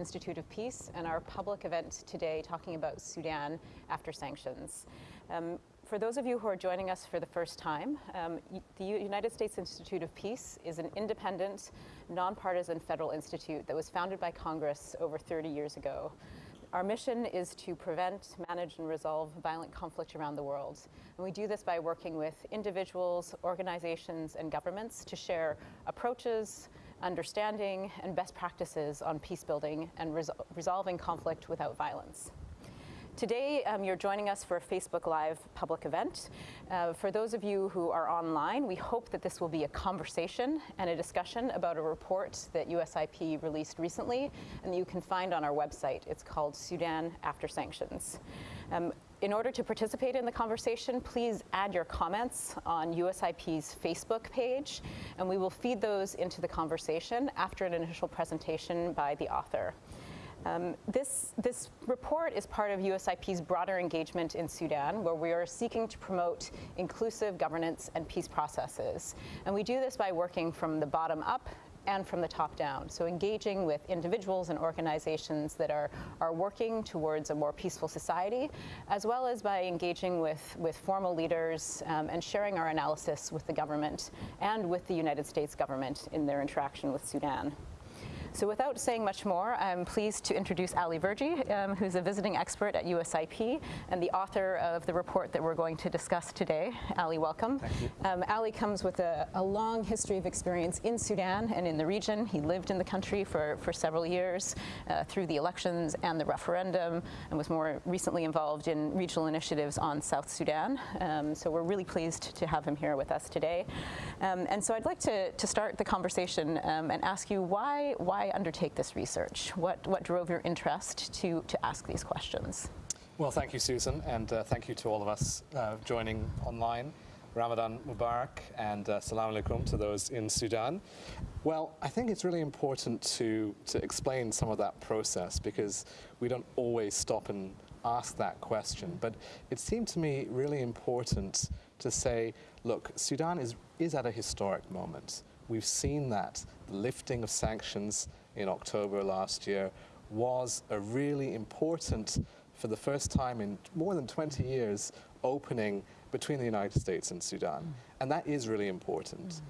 Institute of Peace and our public event today talking about Sudan after sanctions. Um, for those of you who are joining us for the first time, um, the United States Institute of Peace is an independent, nonpartisan federal institute that was founded by Congress over 30 years ago. Our mission is to prevent, manage, and resolve violent conflict around the world. And we do this by working with individuals, organizations, and governments to share approaches, understanding, and best practices on peace building and resol resolving conflict without violence. Today, um, you're joining us for a Facebook Live public event. Uh, for those of you who are online, we hope that this will be a conversation and a discussion about a report that USIP released recently and that you can find on our website. It's called Sudan After Sanctions. Um, in order to participate in the conversation, please add your comments on USIP's Facebook page, and we will feed those into the conversation after an initial presentation by the author. Um, this, this report is part of USIP's broader engagement in Sudan, where we are seeking to promote inclusive governance and peace processes. And we do this by working from the bottom up and from the top down. So engaging with individuals and organizations that are, are working towards a more peaceful society, as well as by engaging with, with formal leaders um, and sharing our analysis with the government and with the United States government in their interaction with Sudan. So without saying much more, I'm pleased to introduce Aly Verjee, um, who's a visiting expert at USIP and the author of the report that we're going to discuss today. Aly, welcome. Thank you. Um, Aly comes with a, a, long history of experience in Sudan and in the region. He lived in the country for, for several years uh, through the elections and the referendum and was more recently involved in regional initiatives on South Sudan. Um, so we're really pleased to have him here with us today. Um, and so I'd like to, to start the conversation um, and ask you why, why why undertake this research? What, what drove your interest to, to ask these questions? Well, thank you, Susan, and uh, thank you to all of us uh, joining online. Ramadan Mubarak and uh, Salam alaikum to those in Sudan. Well, I think it's really important to, to explain some of that process because we don't always stop and ask that question. But it seemed to me really important to say, look, Sudan is, is at a historic moment. We've seen that lifting of sanctions in October last year was a really important, for the first time in more than 20 years, opening between the United States and Sudan. Mm. And that is really important. Mm.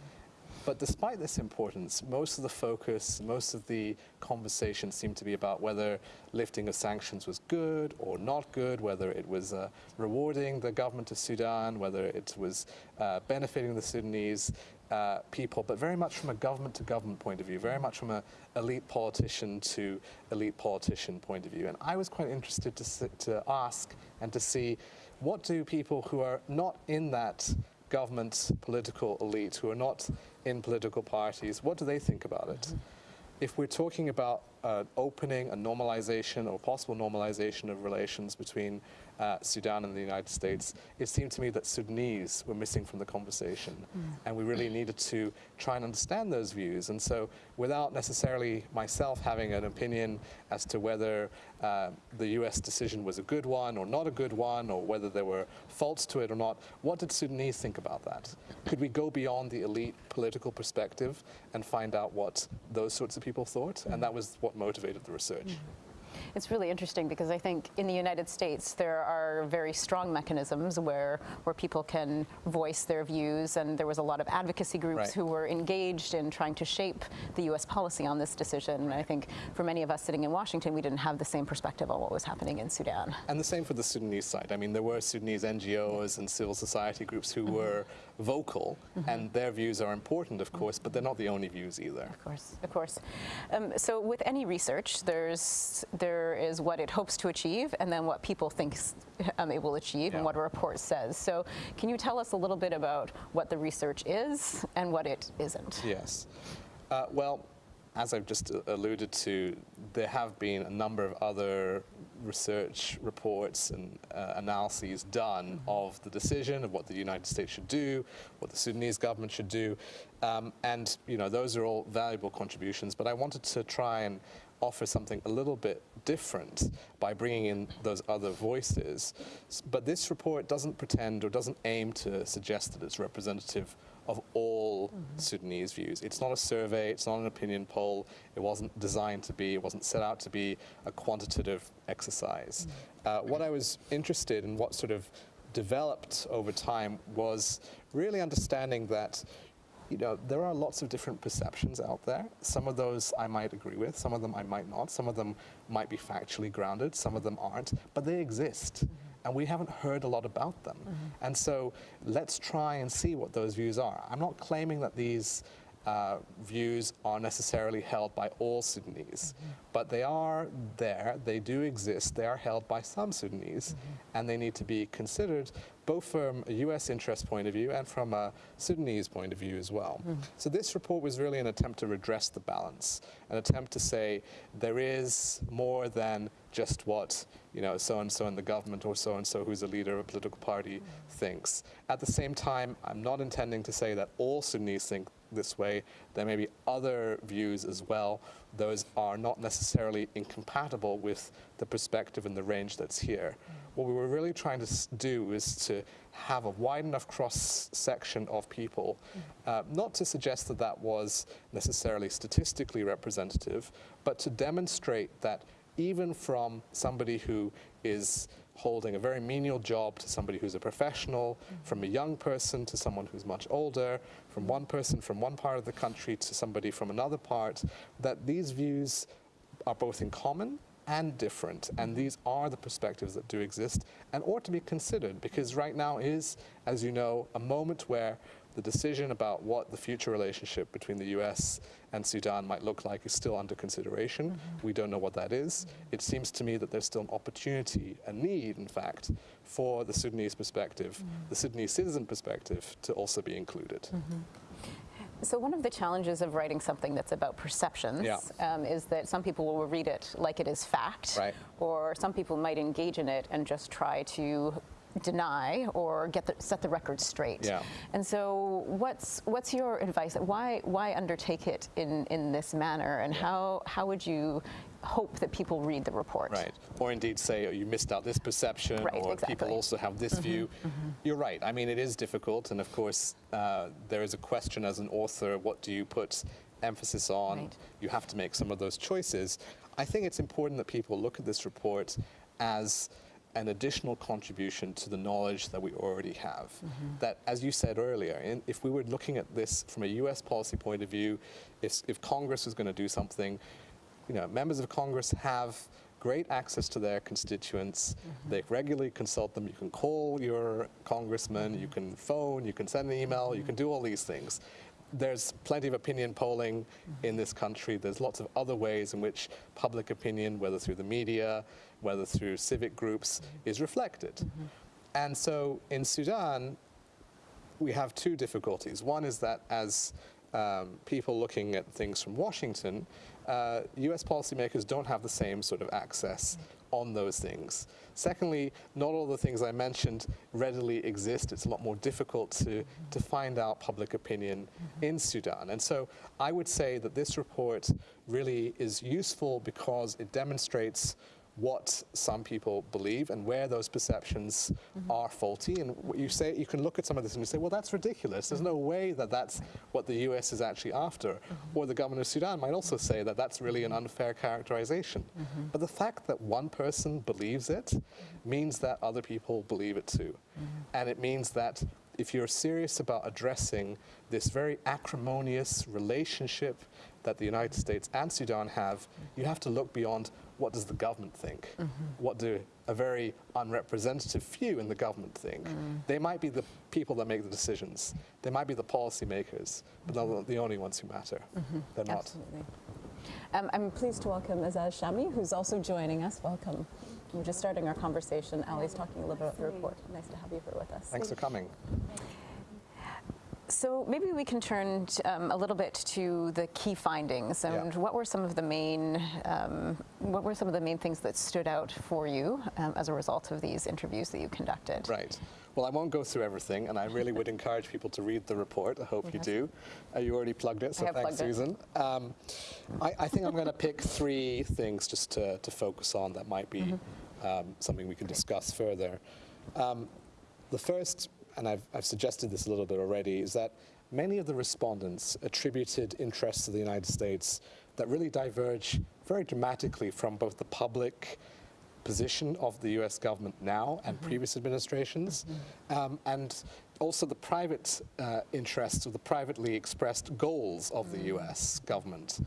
But despite this importance, most of the focus, most of the conversation seemed to be about whether lifting of sanctions was good or not good, whether it was uh, rewarding the government of Sudan, whether it was uh, benefiting the Sudanese uh, people, but very much from a government to government point of view, very much from an elite politician to elite politician point of view. And I was quite interested to, to ask and to see what do people who are not in that government political elite, who are not in political parties, what do they think about it? Mm -hmm if we're talking about uh, opening a normalization or possible normalization of relations between uh, Sudan and the United States, it seemed to me that Sudanese were missing from the conversation. Mm. And we really needed to try and understand those views. And so without necessarily myself having an opinion as to whether uh, the US decision was a good one or not a good one, or whether there were faults to it or not, what did Sudanese think about that? Could we go beyond the elite political perspective and find out what those sorts of people thought? And that was what motivated the research. Mm. It's really interesting because I think in the United States there are very strong mechanisms where where people can voice their views and there was a lot of advocacy groups right. who were engaged in trying to shape the US policy on this decision. And I think for many of us sitting in Washington we didn't have the same perspective on what was happening in Sudan. And the same for the Sudanese side. I mean there were Sudanese NGOs and civil society groups who mm -hmm. were vocal mm -hmm. and their views are important of course but they're not the only views either. Of course, of course. Um, so with any research there's there is what it hopes to achieve and then what people think um, it will achieve yeah. and what a report says. So can you tell us a little bit about what the research is and what it isn't? Yes. Uh, well, as I've just alluded to, there have been a number of other research reports and uh, analyses done mm -hmm. of the decision of what the United States should do, what the Sudanese government should do, um, and you know those are all valuable contributions. But I wanted to try and offer something a little bit different by bringing in those other voices. But this report doesn't pretend or doesn't aim to suggest that it's representative of all Sudanese views. It's not a survey, it's not an opinion poll, it wasn't designed to be, it wasn't set out to be a quantitative exercise. Uh, what I was interested in, what sort of developed over time, was really understanding that you know, there are lots of different perceptions out there. Some of those I might agree with, some of them I might not. Some of them might be factually grounded, some of them aren't, but they exist. And we haven't heard a lot about them. Mm-hmm. And so let's try and see what those views are. I'm not claiming that these uh, views are necessarily held by all Sudanese, mm-hmm. but they are there, they do exist, they are held by some Sudanese, mm-hmm. and they need to be considered both from a US interest point of view and from a Sudanese point of view as well. So this report was really an attempt to redress the balance, an attempt to say there is more than just what you know so and so in the government or so and so who's a leader of a political party thinks. At the same time, I'm not intending to say that all Sudanese think this way. There may be other views as well. Those are not necessarily incompatible with the perspective and the range that's here. What we were really trying to do is to have a wide enough cross section of people, uh, not to suggest that that was necessarily statistically representative, but to demonstrate that even from somebody who is holding a very menial job to somebody who's a professional, from a young person to someone who's much older, from one person from one part of the country to somebody from another part, that these views are both in common and different. And these are the perspectives that do exist and ought to be considered because right now is, as you know, a moment where the decision about what the future relationship between the US and Sudan might look like is still under consideration. Mm-hmm. We don't know what that is. It seems to me that there's still an opportunity, a need, in fact, for the Sudanese perspective, mm-hmm. the Sudanese citizen perspective, to also be included. Mm-hmm. So one of the challenges of writing something that's about perceptions Yeah. um, is that some people will read it like it is fact, Right. or some people might engage in it and just try to deny or get the, set the record straight. Yeah. And so, what's what's your advice? Why why undertake it in, in this manner, and how how would you hope that people read the report? Right. Or indeed say, oh, you missed out this perception, Right, or exactly. people also have this view. You're right. I mean, it is difficult. And of course, uh, there is a question as an author what do you put emphasis on? Right. You have to make some of those choices. I think it's important that people look at this report as an additional contribution to the knowledge that we already have. Mm-hmm. That, as you said earlier, in, if we were looking at this from a US policy point of view, if, if Congress was going to do something, you know, members of Congress have great access to their constituents. Mm-hmm. They regularly consult them. You can call your congressman, you mm-hmm. can phone, you can send an email, you can do all these things. There's plenty of opinion polling in this country. There's lots of other ways in which public opinion, whether through the media, whether through civic groups, mm-hmm. is reflected. Mm-hmm. And so in Sudan, we have two difficulties. One is that as um, people looking at things from Washington, uh, US policymakers don't have the same sort of access mm-hmm. on those things. Secondly, not all the things I mentioned readily exist. It's a lot more difficult to, to find out public opinion in Sudan. And so I would say that this report really is useful because it demonstrates what some people believe and where those perceptions mm-hmm. are faulty. And what you say, you can look at some of this and you say, well, that's ridiculous. There's no way that that's what the US is actually after. Mm-hmm. Or the government of Sudan might also say that that's really an mm-hmm. unfair characterization. But the fact that one person believes it means that other people believe it too. And it means that if you're serious about addressing this very acrimonious relationship that the United States and Sudan have, you have to look beyond what does the government think? Mm-hmm. What do a very unrepresentative few in the government think? Mm. They might be the people that make the decisions. They might be the policymakers, but they're not the only ones who matter. Mm-hmm. They're not. Absolutely. Um, I'm pleased to welcome Azaz Shami, who's also joining us. Welcome. We're just starting our conversation. Aly's talking a little bit about the report. Nice to have you here with us. Thanks for coming. So maybe we can turn um, a little bit to the key findings and Yeah. what were some of the main um, what were some of the main things that stood out for you um, as a result of these interviews that you conducted? Right. Well, I won't go through everything, and I really would encourage people to read the report. I hope you do. Uh, you already plugged it, so thanks. Susan. Um, I, I think I'm going to pick three things just to, to focus on that might be Mm-hmm. um, something we can discuss further. Um, the first, and I've, I've suggested this a little bit already, is that many of the respondents attributed interests to the United States that really diverge very dramatically from both the public position of the US government now and previous administrations, um, and also the private uh, interests or the privately expressed goals of the US government.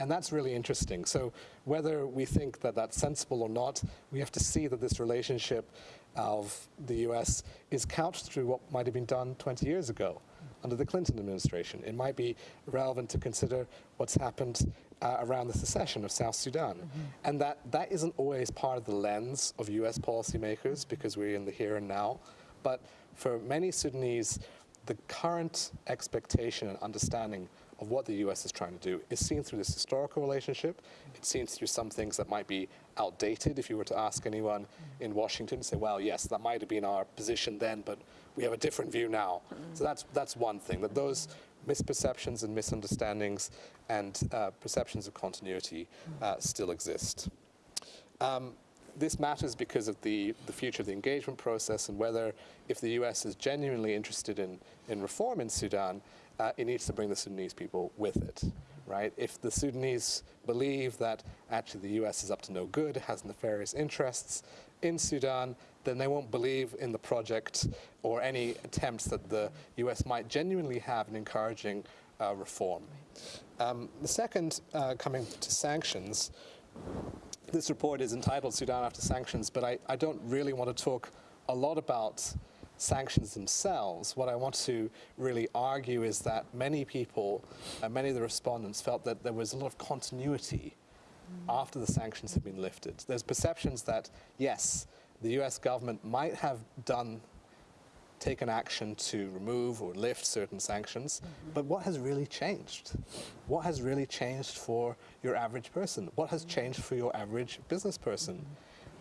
And that's really interesting. So whether we think that that's sensible or not, we have to see that this relationship of the US is couched through what might have been done 20 years ago under the Clinton administration. It might be relevant to consider what's happened uh, around the secession of South Sudan. And that, that isn't always part of the lens of US policymakers because we're in the here and now. But for many Sudanese, the current expectation and understanding of what the US is trying to do is seen through this historical relationship. It's seen through some things that might be outdated. If you were to ask anyone in Washington, say, well, yes, that might have been our position then, but we have a different view now. So that's, that's one thing, that those misperceptions and misunderstandings and uh, perceptions of continuity uh, still exist. Um, this matters because of the, the future of the engagement process and whether, if the US is genuinely interested in, in reform in Sudan, uh, it needs to bring the Sudanese people with it, right? If the Sudanese believe that actually the US is up to no good, has nefarious interests in Sudan, then they won't believe in the project or any attempts that the US might genuinely have in encouraging uh, reform. Um, the second, uh, coming to sanctions, this report is entitled Sudan After Sanctions, but I, I don't really want to talk a lot about sanctions themselves. What I want to really argue is that many people, uh, many of the respondents felt that there was a lot of continuity after the sanctions had been lifted. There's perceptions that, yes, the US government might have done taken action to remove or lift certain sanctions, but what has really changed? What has really changed for your average person? What has changed for your average business person?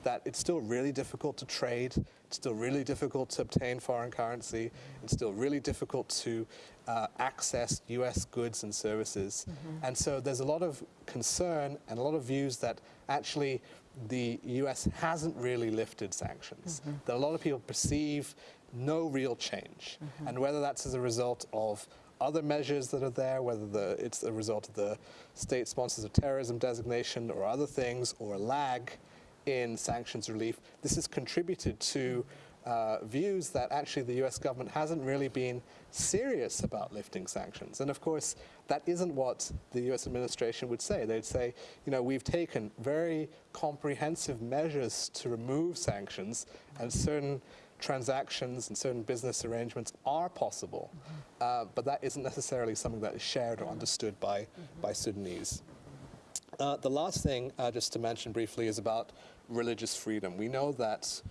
That it's still really difficult to trade, it's still really difficult to obtain foreign currency, it's still really difficult to uh, access US goods and services. Mm-hmm. And so there's a lot of concern and a lot of views that actually the US hasn't really lifted sanctions. Mm-hmm. That a lot of people perceive no real change. Mm-hmm. And whether that's as a result of other measures that are there, whether the, it's a result of the state sponsors of terrorism designation or other things, or a lag in sanctions relief, this has contributed to uh, views that actually the US government hasn't really been serious about lifting sanctions. And of course, that isn't what the US administration would say. They'd say, you know, we've taken very comprehensive measures to remove sanctions and certain transactions and certain business arrangements are possible, uh, but that isn't necessarily something that is shared or understood by, by Sudanese. Uh, the last thing, uh, just to mention briefly, is about religious freedom. We know that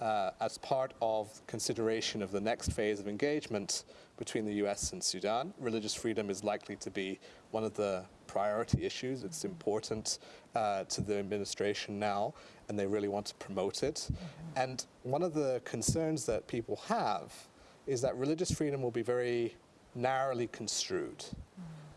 uh, as part of consideration of the next phase of engagement between the US and Sudan, religious freedom is likely to be one of the priority issues. It's important uh, to the administration now, and they really want to promote it. And one of the concerns that people have is that religious freedom will be very narrowly construed.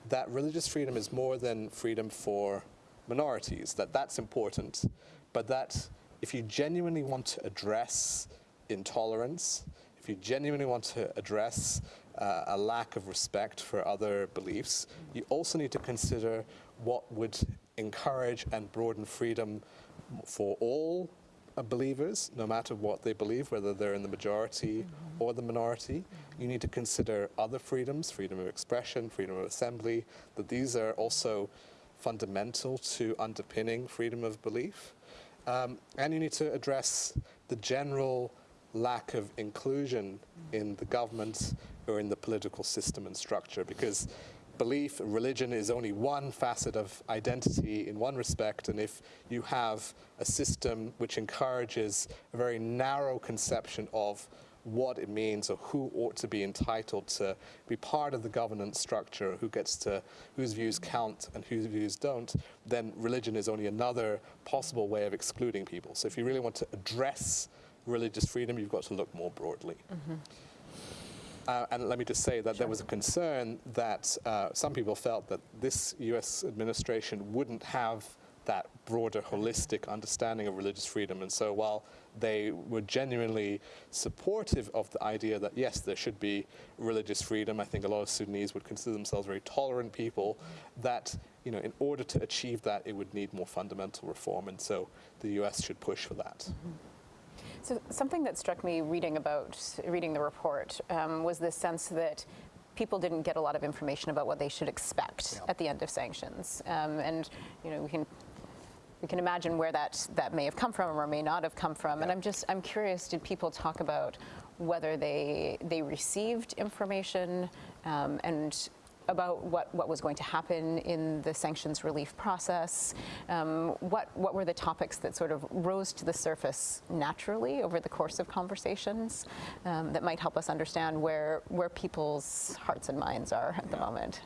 That religious freedom is more than freedom for minorities, that that's important, but that if you genuinely want to address intolerance, if you genuinely want to address uh, a lack of respect for other beliefs, you also need to consider what would encourage and broaden freedom for all uh, believers, no matter what they believe, whether they're in the majority or the minority. You need to consider other freedoms, freedom of expression, freedom of assembly, that these are also fundamental to underpinning freedom of belief. Um, and you need to address the general lack of inclusion in the government or in the political system and structure because belief, religion is only one facet of identity in one respect, and if you have a system which encourages a very narrow conception of what it means or who ought to be entitled to be part of the governance structure, who gets to, whose views count and whose views don't, then religion is only another possible way of excluding people. So if you really want to address religious freedom, you've got to look more broadly. Uh, and let me just say that there was a concern that uh, some people felt that this US administration wouldn't have that broader, holistic understanding of religious freedom. And so while they were genuinely supportive of the idea that, yes, there should be religious freedom, I think a lot of Sudanese would consider themselves very tolerant people, that you know, in order to achieve that, it would need more fundamental reform. And so the US should push for that. Mm-hmm. So something that struck me reading about reading the report um, was this sense that people didn't get a lot of information about what they should expect Yeah. at the end of sanctions, um, and you know we can we can imagine where that that may have come from or may not have come from. And I'm just I'm curious, did people talk about whether they they received information um, and about what, what was going to happen in the sanctions relief process. Um, what, what were the topics that sort of rose to the surface naturally over the course of conversations um, that might help us understand where, where people's hearts and minds are at the moment?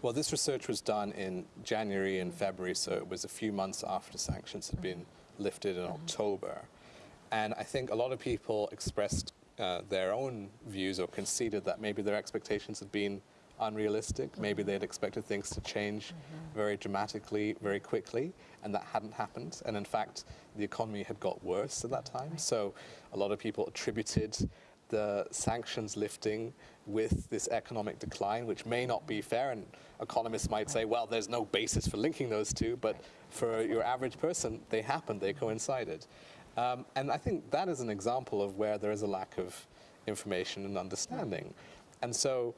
Well, this research was done in January and February, so it was a few months after sanctions had been lifted in mm-hmm. October. And I think a lot of people expressed uh, their own views or conceded that maybe their expectations had been unrealistic. Maybe mm-hmm. they had expected things to change mm-hmm. very dramatically, very quickly, and that hadn't happened. And in fact, the economy had got worse at that time. So a lot of people attributed the sanctions lifting with this economic decline, which may not be fair. And economists might say, well, there's no basis for linking those two, but for your average person, they happened, they coincided. Um, and I think that is an example of where there is a lack of information and understanding. And so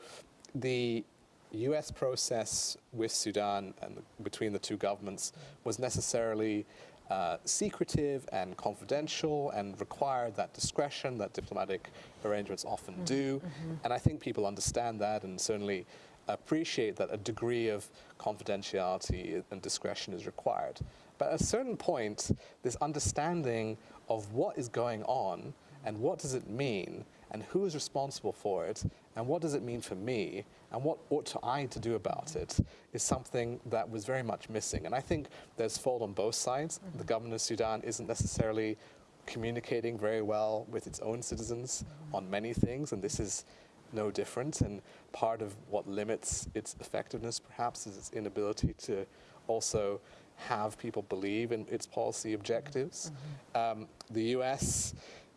the US process with Sudan and between the two governments was necessarily uh, secretive and confidential and require that discretion that diplomatic arrangements often do. And I think people understand that and certainly appreciate that a degree of confidentiality and discretion is required. But at a certain point, this understanding of what is going on and what does it mean and who is responsible for it and what does it mean for me and what ought I to do about it is something that was very much missing. And I think there's fault on both sides. Mm-hmm. The government of Sudan isn't necessarily communicating very well with its own citizens mm-hmm. on many things, and this is no different. And part of what limits its effectiveness, perhaps, is its inability to also have people believe in its policy objectives. Mm-hmm. Um, the US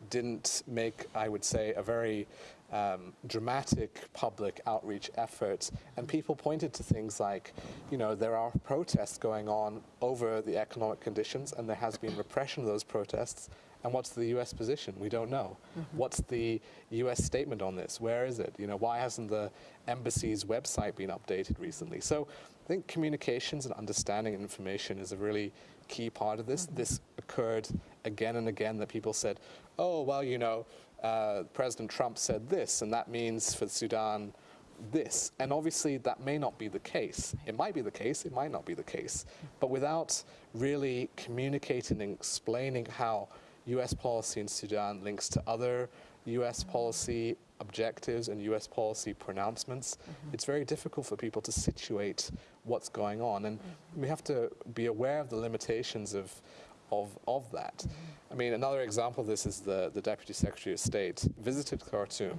didn't make, I would say, a very um, dramatic public outreach effort. And people pointed to things like, you know, there are protests going on over the economic conditions, and there has been repression of those protests. And what's the U.S. position? We don't know. What's the U.S. statement on this? Where is it? You know, why hasn't the embassy's website been updated recently? So I think communications and understanding information is a really key part of this. This occurred again and again that people said, oh, well, you know, uh, President Trump said this, and that means for Sudan this. And obviously, that may not be the case. It might be the case, it might not be the case. But without really communicating and explaining how US policy in Sudan links to other US mm-hmm. policy objectives and US policy pronouncements, mm-hmm. it's very difficult for people to situate what's going on. And mm-hmm. we have to be aware of the limitations of, of, of that. I mean, another example of this is the, the Deputy Secretary of State visited Khartoum.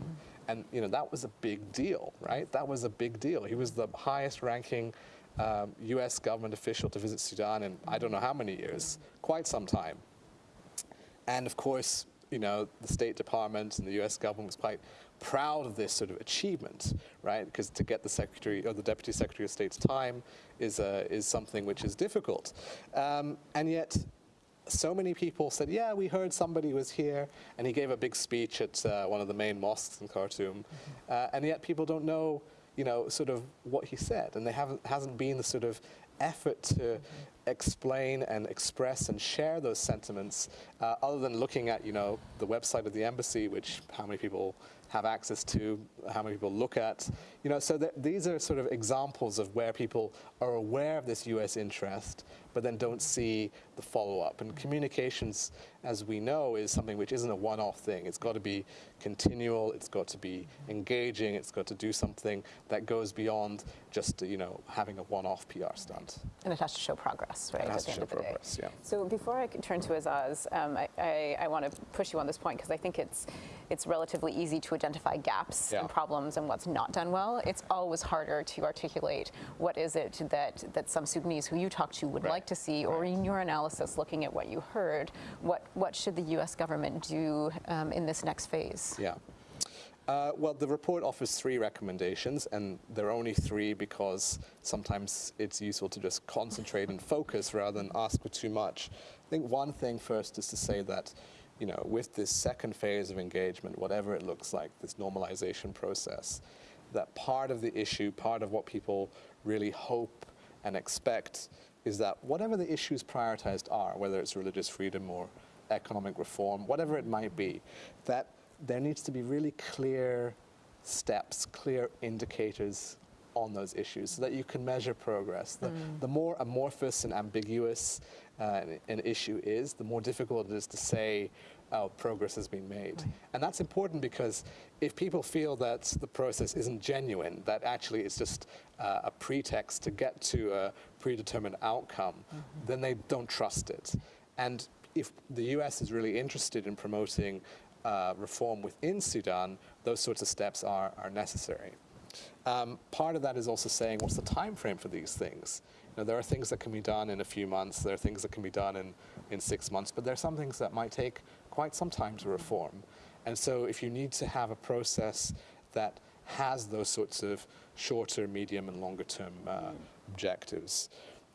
And you know that was a big deal, right? That was a big deal. He was the highest ranking um, U.S. government official to visit Sudan in I don't know how many years, quite some time. And of course, you know, the State Department and the U.S. government was quite proud of this sort of achievement, right? Because to get the Secretary or the Deputy Secretary of State's time is, uh, is something which is difficult. Um, and yet, so many people said, yeah, we heard somebody was here, and he gave a big speech at uh, one of the main mosques in Khartoum, uh, and yet people don't know, you know, sort of what he said, and there haven't, hasn't been the sort of effort to explain and express and share those sentiments, uh, other than looking at, you know, the website of the embassy, which how many people have access to, how many people look at, you know, so that these are sort of examples of where people are aware of this U.S. interest, but then don't see the follow-up. And communications, as we know, is something which isn't a one-off thing. It's got to be continual. It's got to be engaging. It's got to do something that goes beyond just, you know, having a one-off PR stunt. And it has to show progress. right? It has at the to end show of the day. progress, yeah. So before I can turn to Azaz, um, I, I, I want to push you on this point because I think it's it's relatively easy to identify gaps Yeah. and problems and what's not done well. It's always harder to articulate what is it that that some Sudanese who you talk to would Right. like to see, or in your analysis, looking at what you heard, what what should the U.S. government do um, in this next phase? Yeah. Uh, well, the report offers three recommendations, and there are only three because sometimes it's useful to just concentrate and focus rather than ask for too much. I think one thing first is to say that, you know, with this second phase of engagement, whatever it looks like, this normalization process, that part of the issue, part of what people really hope and expect is that whatever the issues prioritized are, whether it's religious freedom or economic reform, whatever it might be, that there needs to be really clear steps, clear indicators on those issues so that you can measure progress. The, the more amorphous and ambiguous uh, an issue is, the more difficult it is to say oh, progress has been made. And that's important because if people feel that the process isn't genuine, that actually it's just uh, a pretext to get to a predetermined outcome, then they don't trust it. And if the US is really interested in promoting uh, reform within Sudan, those sorts of steps are, are necessary. Um, part of that is also saying what's the time frame for these things. You know, there are things that can be done in a few months, there are things that can be done in, in six months, but there are some things that might take quite some time to reform. And so if you need to have a process that has those sorts of shorter, medium, and longer term uh, objectives.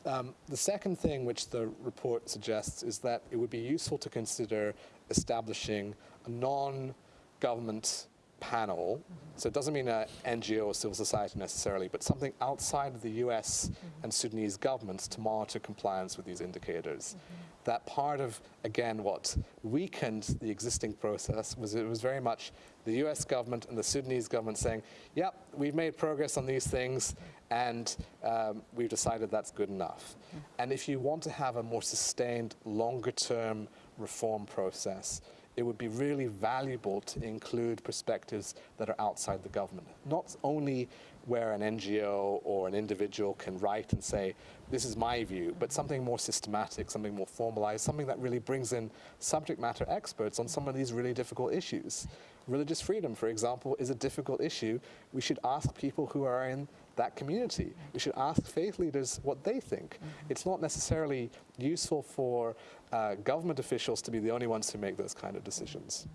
Um, the second thing which the report suggests is that it would be useful to consider establishing a non-government panel. So it doesn't mean an NGO or civil society necessarily, but something outside of the US and Sudanese governments to monitor compliance with these indicators. That part of, again, what weakened the existing process was it was very much the US government and the Sudanese government saying, yep, we've made progress on these things and um, we've decided that's good enough. And if you want to have a more sustained, longer term reform process, it would be really valuable to include perspectives that are outside the government. Not only where an NGO or an individual can write and say, this is my view, but something more systematic, something more formalized, something that really brings in subject matter experts on some of these really difficult issues. Religious freedom, for example, is a difficult issue. We should ask people who are in that community. We should ask faith leaders what they think. Mm-hmm. It's not necessarily useful for uh, government officials to be the only ones who make those kind of decisions.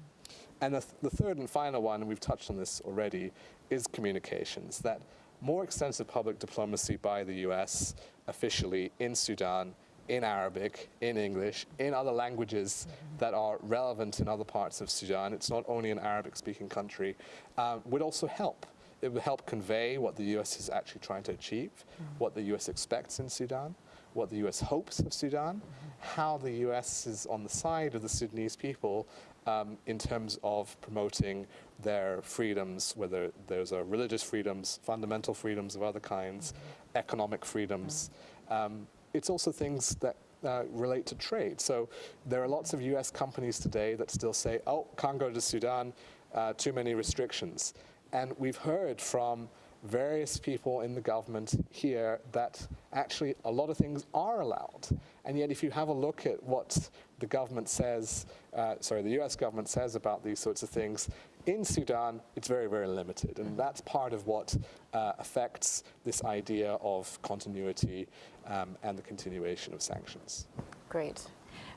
And the, th- the third and final one, and we've touched on this already, is communications. That more extensive public diplomacy by the US officially in Sudan, in Arabic, in English, in other languages that are relevant in other parts of Sudan, it's not only an Arabic speaking country, uh, would also help. It would help convey what the US is actually trying to achieve, what the US expects in Sudan, what the US hopes of Sudan, how the US is on the side of the Sudanese people um, in terms of promoting their freedoms, whether those are religious freedoms, fundamental freedoms of other kinds, economic freedoms. Um, it's also things that uh, relate to trade. So there are lots of US companies today that still say, oh, can't go to Sudan, uh, too many restrictions. And we've heard from various people in the government here that actually a lot of things are allowed. And yet, if you have a look at what the government says, uh, sorry, the US government says about these sorts of things, in Sudan, it's very, very limited. And that's part of what uh, affects this idea of continuity um, and the continuation of sanctions. Great.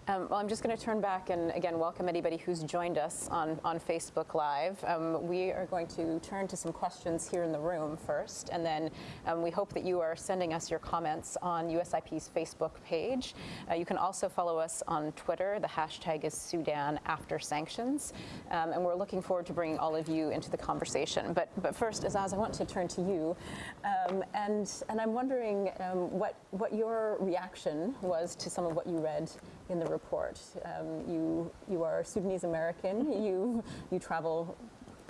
Um, well, I'm just going to turn back and again welcome anybody who's joined us on, on Facebook Live. Um, we are going to turn to some questions here in the room first, and then um, we hope that you are sending us your comments on USIP's Facebook page. Uh, you can also follow us on Twitter. The hashtag is Sudan After Sanctions, um, and we're looking forward to bringing all of you into the conversation. But but first, Azaz, I want to turn to you, um, and and I'm wondering um, what what your reaction was to some of what you read in the report. Um, you you are Sudanese American. You you travel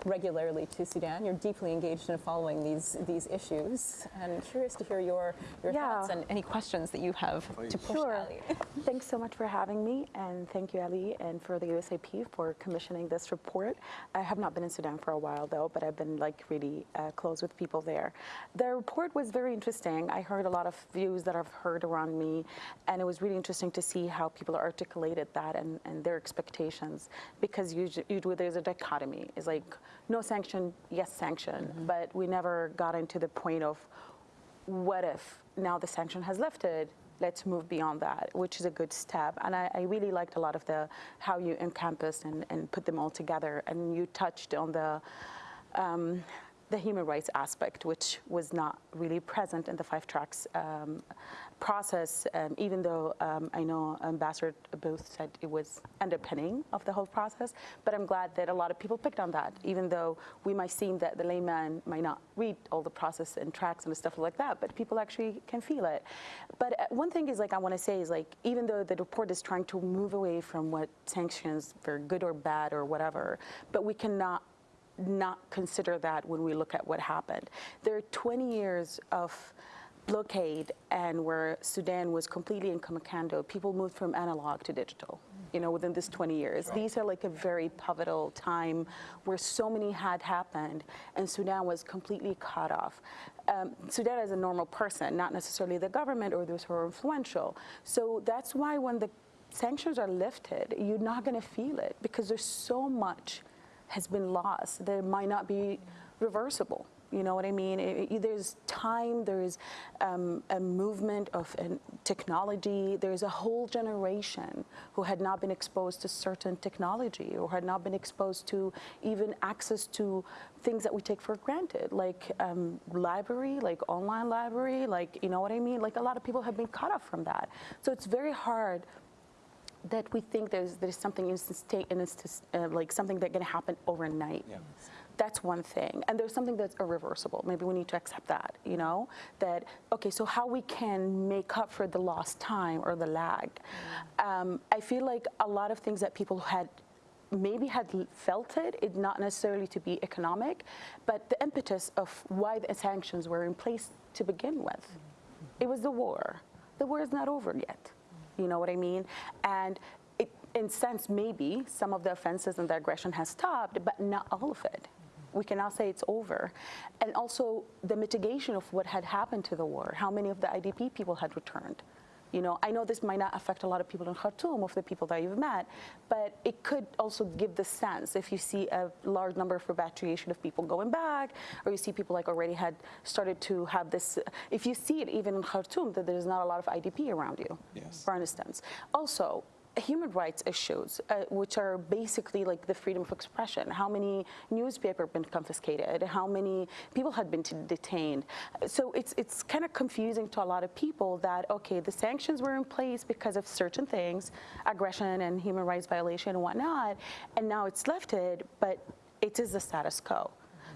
regularly to Sudan. You're deeply engaged in following these these issues, and curious to hear your your Yeah. thoughts and any questions that you have to push Sure. Aly. Thanks so much for having me, and thank you, Aly, and for the USIP for commissioning this report. I have not been in Sudan for a while, though, but I've been like really uh, close with people there. The report was very interesting. I heard a lot of views that I've heard around me, and it was really interesting to see how people articulated that and, and their expectations, because usually, usually there's a dichotomy. It's like no sanction, yes sanction, but we never got into the point of what if now the sanction has lifted let's move beyond that which is a good step. And i, I really liked a lot of the how you encompassed and, and put them all together. And you touched on the um, the human rights aspect, which was not really present in the five tracks um, process, um, even though um, I know Ambassador Booth said it was underpinning of the whole process. But I'm glad that a lot of people picked on that, even though we might seem that the layman might not read all the process and tracks and stuff like that, but people actually can feel it. But uh, one thing is like I want to say is like even though the report is trying to move away from what sanctions for good or bad or whatever, but we cannot not consider that when we look at what happened. There are 20 years of blockade and where Sudan was completely in commando, people moved from analog to digital. You know, within this 20 years, these are like a very pivotal time where so many had happened, and Sudan was completely cut off. Um, Sudan is a normal person, not necessarily the government or those who are influential. So that's why when the sanctions are lifted, you're not going to feel it because there's so much has been lost that might not be reversible. You know what I mean? It- it- there's time, there's um, a movement of uh, technology, there's a whole generation who had not been exposed to certain technology or had not been exposed to even access to things that we take for granted, like um, library, like online library, like, you know what I mean? Like a lot of people have been cut off from that. So it's very hard that we think there's there's something instant, instant uh, like something that's going to happen overnight. Yeah. That's one thing, and there's something that's irreversible. Maybe we need to accept that. You know that okay. So how we can make up for the lost time or the lag? Um, I feel like a lot of things that people had maybe had felt it, it not necessarily to be economic, but the impetus of why the sanctions were in place to begin with. It was the war. The war is not over yet. You know what I mean? And it, in sense, maybe some of the offenses and the aggression has stopped, but not all of it. We cannot say it's over. And also the mitigation of what had happened to the war, how many of the IDP people had returned. You know, I know this might not affect a lot of people in Khartoum, of the people that you've met, but it could also give the sense if you see a large number of repatriation of people going back, or you see people like already had started to have this. If you see it even in Khartoum, that there's not a lot of IDP around you, Yes. for instance. Also, human rights issues, uh, which are basically like the freedom of expression. How many newspaper been confiscated? How many people had been detained? So it's it's kind of confusing to a lot of people that okay, the sanctions were in place because of certain things, aggression and human rights violation and whatnot, and now it's lifted, but it is the status quo.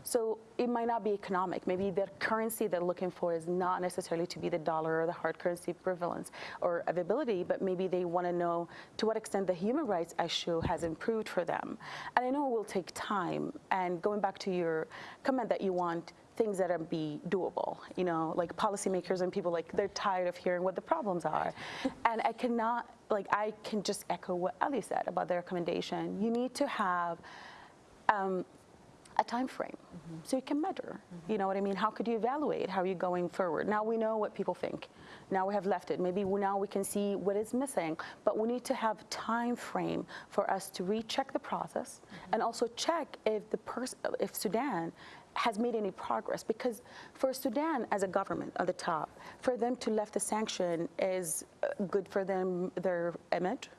So it might not be economic. Maybe the currency they're looking for is not necessarily to be the dollar or the hard currency prevalence or availability, but maybe they want to know to what extent the human rights issue has improved for them. And I know it will take time. And going back to your comment that you want things that are be doable, you know, like policymakers and people like they're tired of hearing what the problems are. and I cannot like I can just echo what Aly said about the recommendation. You need to have um, a time frame. So you can measure you know what i mean? How could you evaluate how are you're going forward? Now we know what people think. Now we have left it. Maybe we, now we can see what is missing. But we need to have time frame for us to recheck the process and also check if the person if sudan has made any progress. Because for Sudan as a government at the top, for them to lift the sanction is uh, good for them their image.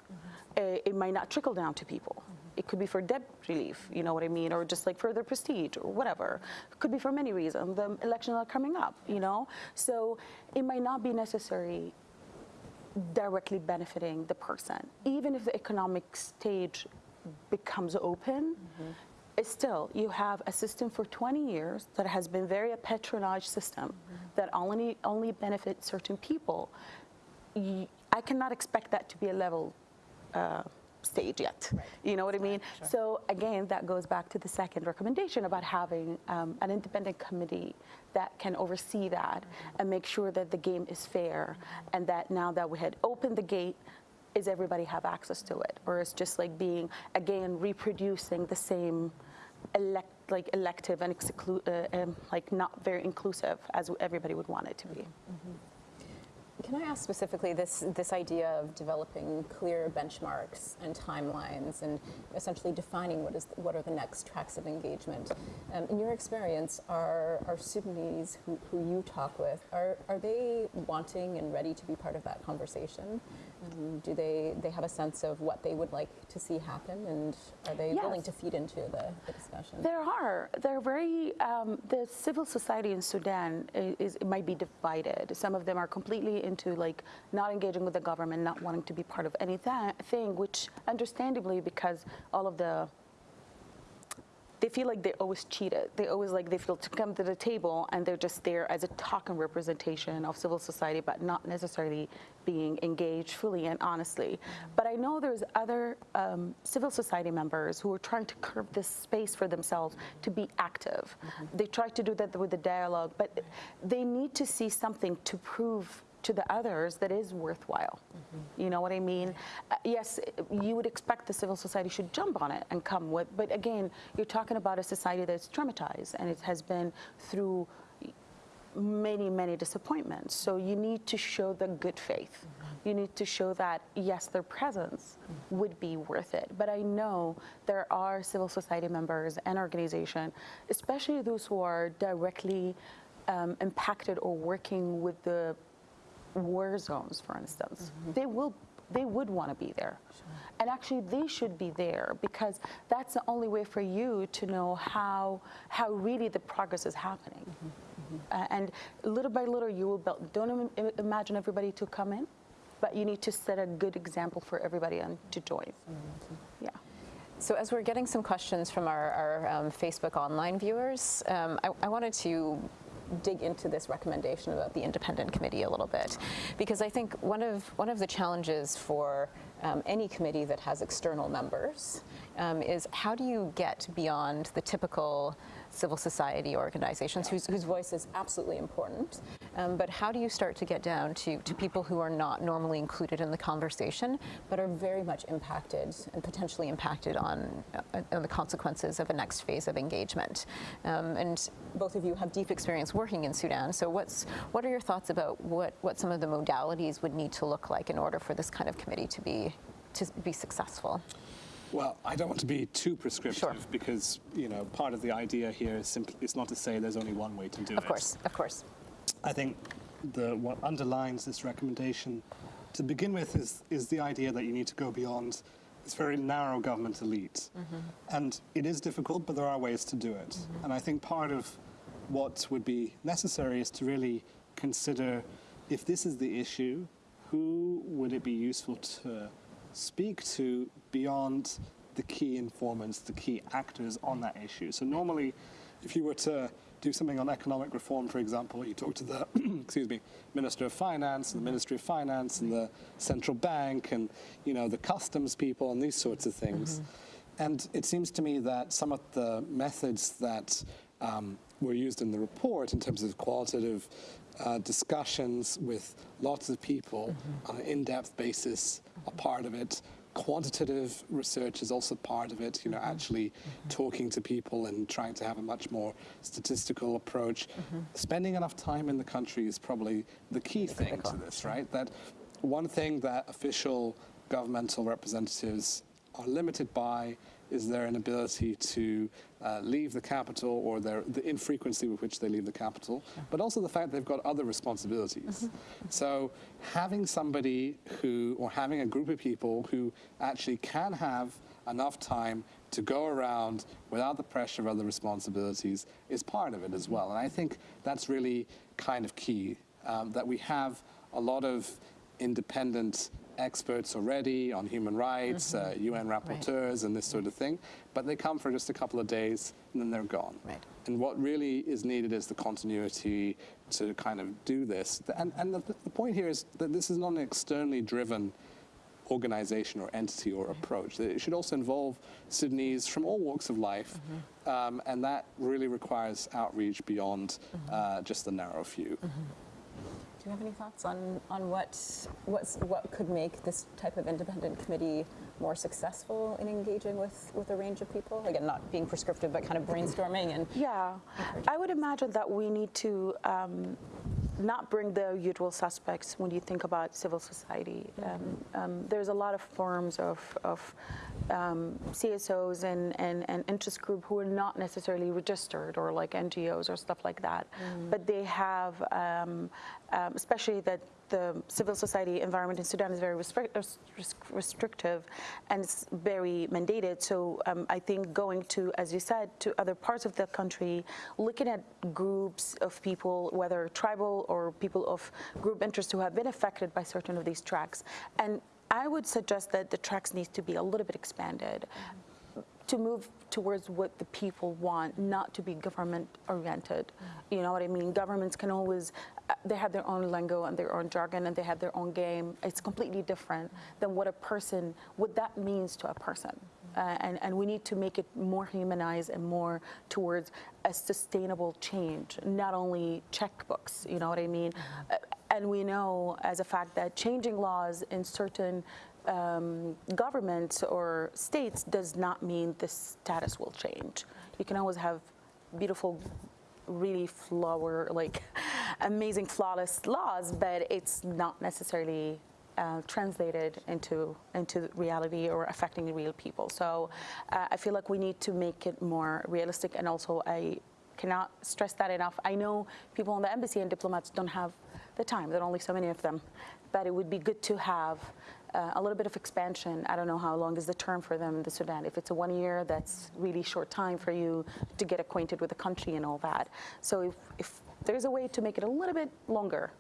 Uh, it might not trickle down to people. It could be for debt relief, you know what I mean, or just like for their prestige or whatever. It could be for many reasons. The elections are coming up, you know, so it might not be necessary directly benefiting the person, even if the economic stage becomes open. It's still, you have a system for 20 years that has been very a patronage system that only only benefits certain people. I cannot expect that to be a level uh, stage yet. You know what I mean? So again, that goes back to the second recommendation about having um, an independent committee that can oversee that and make sure that the game is fair and that now that we had opened the gate, is everybody have access to it? Or is just like being, again, reproducing the same elect, like elective and uh, um, like not very inclusive as everybody would want it to be. Can I ask specifically this, this idea of developing clear benchmarks and timelines and essentially defining what, is, what are the next tracks of engagement? Um, in your experience, are, are Sudanese who, who you talk with, are, are they wanting and ready to be part of that conversation? Do they, they have a sense of what they would like to see happen and are they willing to feed into the, the discussion? There are. They're very. Um, the civil society in Sudan is, it might be divided. Some of them are completely into like not engaging with the government, not wanting to be part of anything, which understandably because all of the they feel like they always cheated. They always like they feel to come to the table and they're just there as a token representation of civil society, but not necessarily being engaged fully and honestly. But I know there's other um, civil society members who are trying to curb this space for themselves to be active. They try to do that with the dialogue, but they need to see something to prove to the others that is worthwhile. You know what I mean? Uh, yes, you would expect the civil society should jump on it and come with, but again, you're talking about a society that's traumatized and it has been through many, many disappointments. So you need to show the good faith. You need to show that, yes, their presence would be worth it. But I know there are civil society members and organizations, especially those who are directly um, impacted or working with the war zones, for instance. They will they would want to be there. And actually they should be there because that's the only way for you to know how how really the progress is happening. Uh, and little by little you will build don't im- im- imagine everybody to come in, but you need to set a good example for everybody and to join. Yeah. So as we're getting some questions from our, our um, Facebook online viewers, um, I, I wanted to dig into this recommendation about the independent committee a little bit, because I think one of one of the challenges for um, any committee that has external members um, is how do you get beyond the typical civil society organizations whose, whose voice is absolutely important, um, but how do you start to get down to, to people who are not normally included in the conversation, but are very much impacted and potentially impacted on, uh, on the consequences of a next phase of engagement? Um, and both of you have deep experience working in Sudan, so what's, what are your thoughts about what, what some of the modalities would need to look like in order for this kind of committee to be, to be successful? Well, I don't want to be too prescriptive Sure. because you know part of the idea here is simply it's not to say there's only one way to do it. Of course, of course. I think the what underlines this recommendation to begin with is is the idea that you need to go beyond this very narrow government elite, mm-hmm. and it is difficult, but there are ways to do it. Mm-hmm. And I think part of what would be necessary is to really consider if this is the issue, who would it be useful to speak to beyond the key informants, the key actors on that issue. So normally, if you were to do something on economic reform, for example, you talk to the excuse me, Minister of Finance, and the Ministry of Finance, and the central bank, and you know the customs people, and these sorts of things. And it seems to me that some of the methods that um, were used in the report in terms of qualitative uh, discussions with lots of people mm-hmm. on an in-depth basis are part of it. Quantitative research is also part of it, you know, mm-hmm. actually mm-hmm. talking to people and trying to have a much more statistical approach. Spending enough time in the country is probably the key thing to this, right? That one thing that official governmental representatives are limited by is their inability to uh, leave the capital or their, the infrequency with which they leave the capital, but also the fact they've got other responsibilities. So having somebody who, or having a group of people who actually can have enough time to go around without the pressure of other responsibilities is part of it as well. And I think that's really kind of key, um, that we have a lot of independent experts already on human rights, uh, UN rapporteurs, and this sort of thing, but they come for just a couple of days and then they're gone. Right. And what really is needed is the continuity to kind of do this. And, and the, the point here is that this is not an externally driven organization or entity or approach. It should also involve Sudanese from all walks of life, um, and that really requires outreach beyond uh, just the narrow few. Do you have any thoughts on, on what, what's, what could make this type of independent committee more successful in engaging with, with a range of people? Again, not being prescriptive, but kind of brainstorming and Yeah, I would imagine that we need to um, not bring the usual suspects when you think about civil society. Um, um, there's a lot of forms of, of um, CSOs and, and, and interest group who are not necessarily registered or like NGOs or stuff like that, but they have, um, um, especially that the civil society environment in Sudan is very res- restrictive and it's very mandated. So um, I think going to, as you said, to other parts of the country, looking at groups of people, whether tribal or people of group interest who have been affected by certain of these tracks. And I would suggest that the tracks needs to be a little bit expanded to move towards what the people want, not to be government oriented. You know what I mean? Governments can always, uh, they have their own lingo and their own jargon and they have their own game. It's completely different than what a person, what that means to a person. Uh, and, and we need to make it more humanized and more towards a sustainable change, not only checkbooks, you know what I mean? Uh, and we know as a fact that changing laws in certain um, governments or states does not mean the status will change. You can always have beautiful, really flower, like amazing, flawless laws, but it's not necessarily uh, translated into into reality or affecting real people. So uh, I feel like we need to make it more realistic, and also I cannot stress that enough. I know people in the embassy and diplomats don't have the time. There are only so many of them, but it would be good to have uh, a little bit of expansion. I don't know how long is the term for them in the Sudan. If it's a one year, that's really short time for you to get acquainted with the country and all that. So if, if there's a way to make it a little bit longer,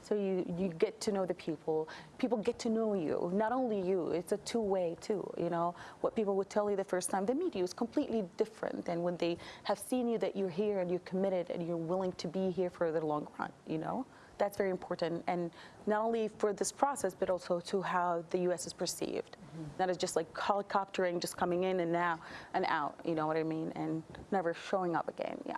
so you, you get to know the people. People get to know you. Not only you, it's a two-way too. You know, what people would tell you the first time they meet you is completely different than when they have seen you that you're here and you're committed and you're willing to be here for the long run. You know, that's very important, and not only for this process, but also to how the U.S. is perceived. Not as just like helicoptering, just coming in and now and out. You know what I mean? And never showing up again. Yeah.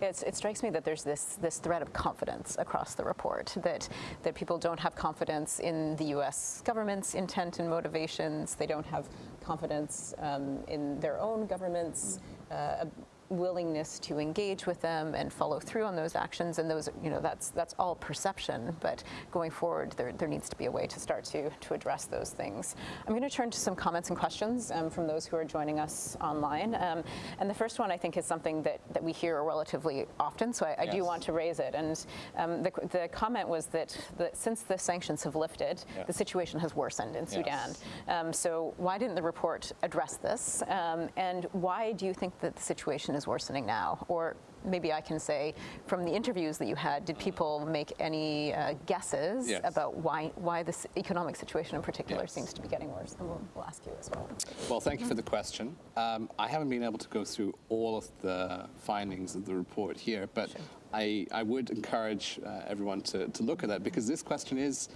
It's, it strikes me that there's this, this thread of confidence across the report, that, that people don't have confidence in the U.S. government's intent and motivations. They don't have confidence um, in their own government's uh, willingness to engage with them and follow through on those actions. And those, you know, that's, that's all perception. But going forward, there, there needs to be a way to start to, to address those things. I'm going to turn to some comments and questions um, from those who are joining us online. Um, and the first one, I think, is something that, that we hear relatively often. So I, I do want to raise it. And um, the, the comment was that, that since the sanctions have lifted, Yeah. the situation has worsened in Sudan. Yes. Um, so why didn't the report address this? Um, and why do you think that the situation is worsening now? Or maybe I can say, from the interviews that you had, did people make any uh, guesses Yes. about why why this economic situation in particular Yes. seems to be getting worse? And we'll, we'll ask you as well. Well, thank you for the question. Um, I haven't been able to go through all of the findings of the report here, but I, I would encourage uh, everyone to, to look at that because this question is,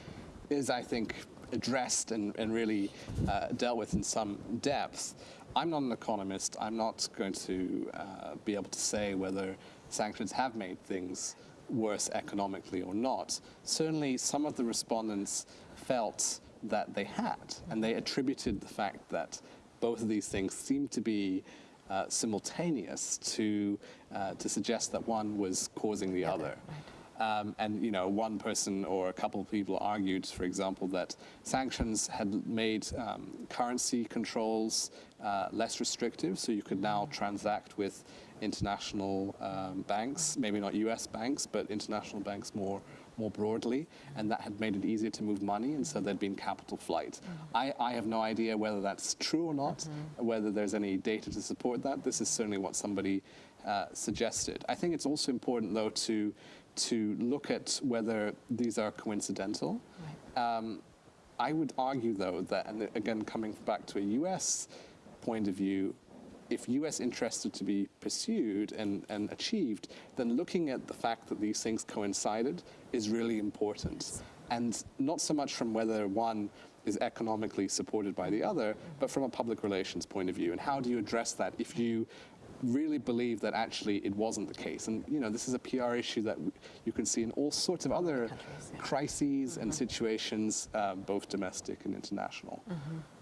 is I think, addressed and, and really uh, dealt with in some depth. I'm not an economist. I'm not going to uh, be able to say whether sanctions have made things worse economically or not. Certainly, some of the respondents felt that they had, and they attributed the fact that both of these things seemed to be uh, simultaneous to uh, to suggest that one was causing the other. Um, and you know, one person or a couple of people argued, for example, that sanctions had made um, currency controls uh, less restrictive, so you could now transact with international um, banks, maybe not U.S. banks, but international banks more more broadly, and that had made it easier to move money, and so there'd been capital flight. I, I have no idea whether that's true or not, whether there's any data to support that. This is certainly what somebody uh, suggested. I think it's also important, though, to to look at whether these are coincidental. Um, I would argue, though, that, and again, coming back to a US point of view, if US interests are to be pursued and, and achieved, then looking at the fact that these things coincided is really important. And not so much from whether one is economically supported by the other, but from a public relations point of view. And how do you address that if you really believe that actually it wasn't the case? And you know, this is a PR issue that you can see in all sorts of other crises and situations, uh, both domestic and international.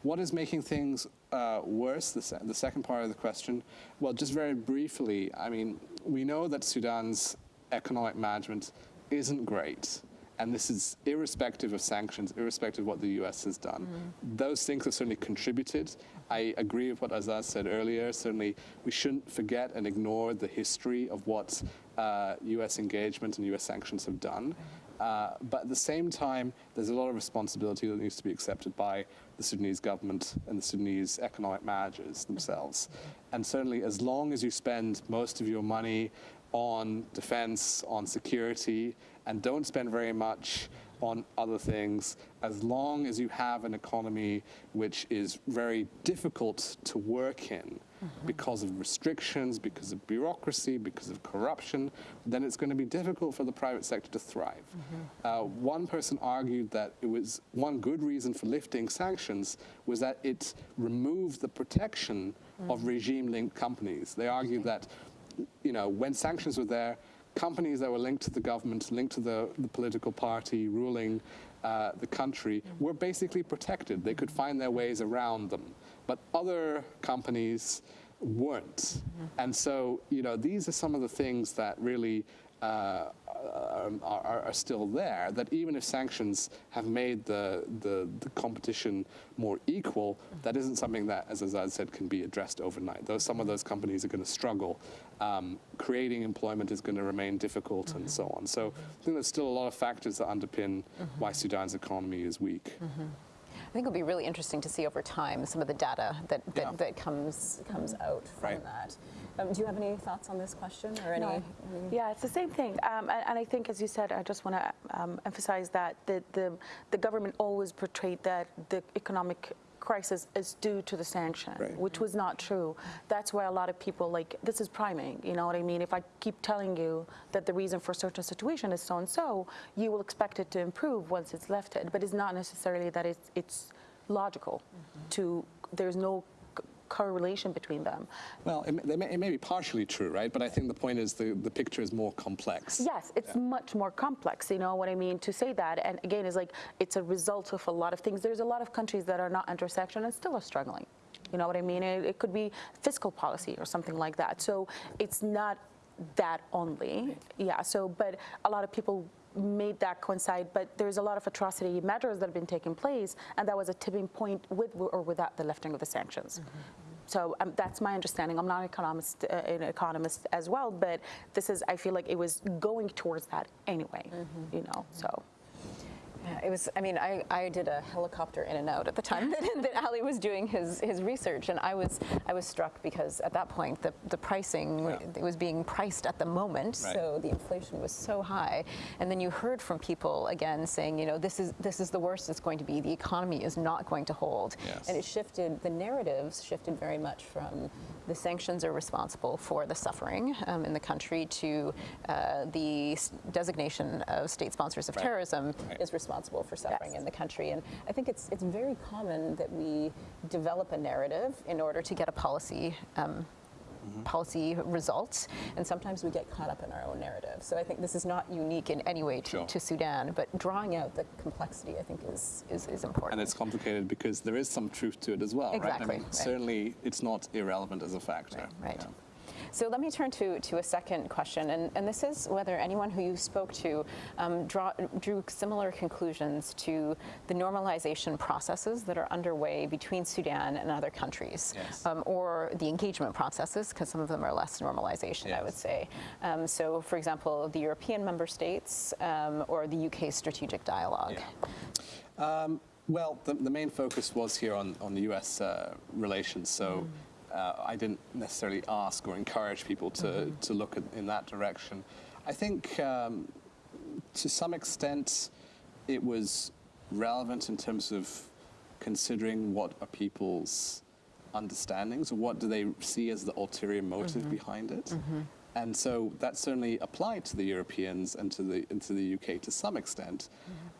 What is making things uh, worse? The, se- the second part of the question. Well, just very briefly, I mean, we know that Sudan's economic management isn't great. And this is irrespective of sanctions, irrespective of what the US has done. Those things have certainly contributed. I agree with what Azaz said earlier. Certainly, we shouldn't forget and ignore the history of what uh, US engagement and US sanctions have done. Uh, but at the same time, there's a lot of responsibility that needs to be accepted by the Sudanese government and the Sudanese economic managers themselves. And certainly, as long as you spend most of your money on defense, on security, and don't spend very much on other things, as long as you have an economy which is very difficult to work in mm-hmm. because of restrictions, because of bureaucracy, because of corruption, then it's going to be difficult for the private sector to thrive. Mm-hmm. Uh, one person argued that it was one good reason for lifting sanctions was that it removed the protection of mm-hmm. regime-linked companies. They argued that you know, when sanctions were there, companies that were linked to the government, linked to the, the political party ruling uh, the country, were basically protected. They could find their ways around them. But other companies weren't. And so, you know, these are some of the things that really uh, are, are still there, that even if sanctions have made the, the, the competition more equal, that isn't something that, as Azad said, can be addressed overnight. Though some of those companies are going to struggle. Um, creating employment is going to remain difficult and so on. So I think there's still a lot of factors that underpin why Sudan's economy is weak. I think it'll be really interesting to see over time some of the data that, that, Yeah. that comes comes out from Right. that. Um, do you have any thoughts on this question or any? No. any- Yeah, it's the same thing. Um, and, and I think, as you said, I just want to um, emphasize that the, the, the government always portrayed that the economic crisis is due to the sanction, Right. which was not true. That's why a lot of people like this is priming. You know what I mean? If I keep telling you that the reason for a certain situation is so and so, you will expect it to improve once it's lifted. But it's not necessarily that it's it's logical. To there's no c- correlation between them. Well, it, may- may, it may be partially true, right? But I think the point is the, the picture is more complex. Yes, it's much more complex, you know what I mean, to say that. And again, it's like it's a result of a lot of things. There's a lot of countries that are not under sanction and still are struggling. You know what I mean? It, it could be fiscal policy or something like that. So it's not that only. Yeah, so, but a lot of people made that coincide, but there's a lot of austerity measures that have been taking place, and that was a tipping point with or without the lifting of the sanctions. So um, that's my understanding. I'm not an economist, uh, an economist as well, but this is. I feel like it was going towards that anyway. You know, so. Yeah, it was. I mean, I, I did a helicopter in and out at the time that, that Aly was doing his, his research, and I was I was struck because at that point the, the pricing Yeah. it was being priced at the moment, Right. so the inflation was so high, and then you heard from people again saying, you know, this is this is the worst it's going to be. The economy is not going to hold, Yes. and it shifted. The narratives shifted very much from the sanctions are responsible for the suffering um, in the country to uh, the designation of state sponsors of Right. terrorism Right. is responsible for suffering Yes. in the country. And I think it's it's very common that we develop a narrative in order to get a policy. Um, Policy results, and sometimes we get caught up in our own narrative. So I think this is not unique in any way to, Sure. to Sudan, but drawing out the complexity, I think, is is, is important. And it's complicated because there is some truth to it as well, right? I mean, right. certainly it's not irrelevant as a factor. Right. Yeah. So let me turn to, to a second question, and, and this is whether anyone who you spoke to um, draw, drew similar conclusions to the normalization processes that are underway between Sudan and other countries, Yes. um, or the engagement processes, because some of them are less normalization, I would say. Um, so, for example, the European member states um, or the UK strategic dialogue. Yeah. Um, well, the, the main focus was here on, on the US uh, relations, so uh, I didn't necessarily ask or encourage people to, to look at, in that direction. I think um, to some extent it was relevant in terms of considering what are people's understandings what do they see as the ulterior motive behind it. And so that certainly applied to the Europeans and to the, and to the UK to some extent.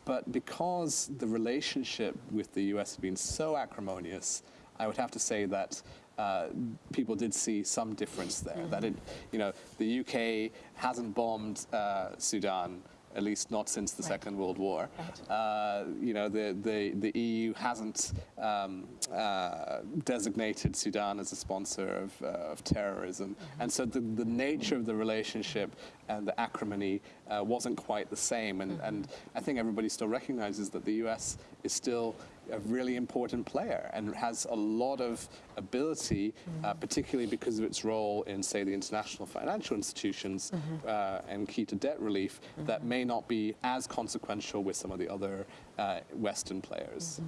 but because the relationship with the US has been so acrimonious, I would have to say that uh, people did see some difference there. That it, you know, the UK hasn't bombed uh, Sudan at least not since the Right. Second World War. Right. Uh, you know, the, the, the EU hasn't um, uh, designated Sudan as a sponsor of, uh, of terrorism. And so the, the nature of the relationship and the acrimony uh, wasn't quite the same. And, and I think everybody still recognizes that the US is still a really important player and has a lot of ability, uh, particularly because of its role in, say, the international financial institutions uh, and key to debt relief, that may not be as consequential with some of the other uh, Western players.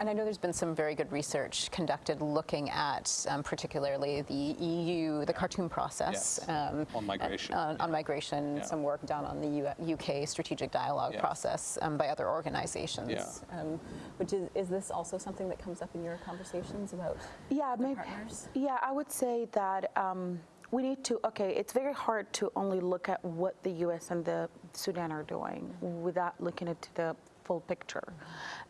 And I know there's been some very good research conducted looking at um, particularly the EU, the Khartoum process. Yes, um, on migration, On, on migration, Yeah. some work done on the U- UK strategic dialogue Yes. process um, by other organizations. Yeah. Um, which is, is this also something that comes up in your conversations about Yeah, the maybe, partners? yeah, I would say that um, we need to, okay, it's very hard to only look at what the US and the Sudan are doing without looking into the full picture.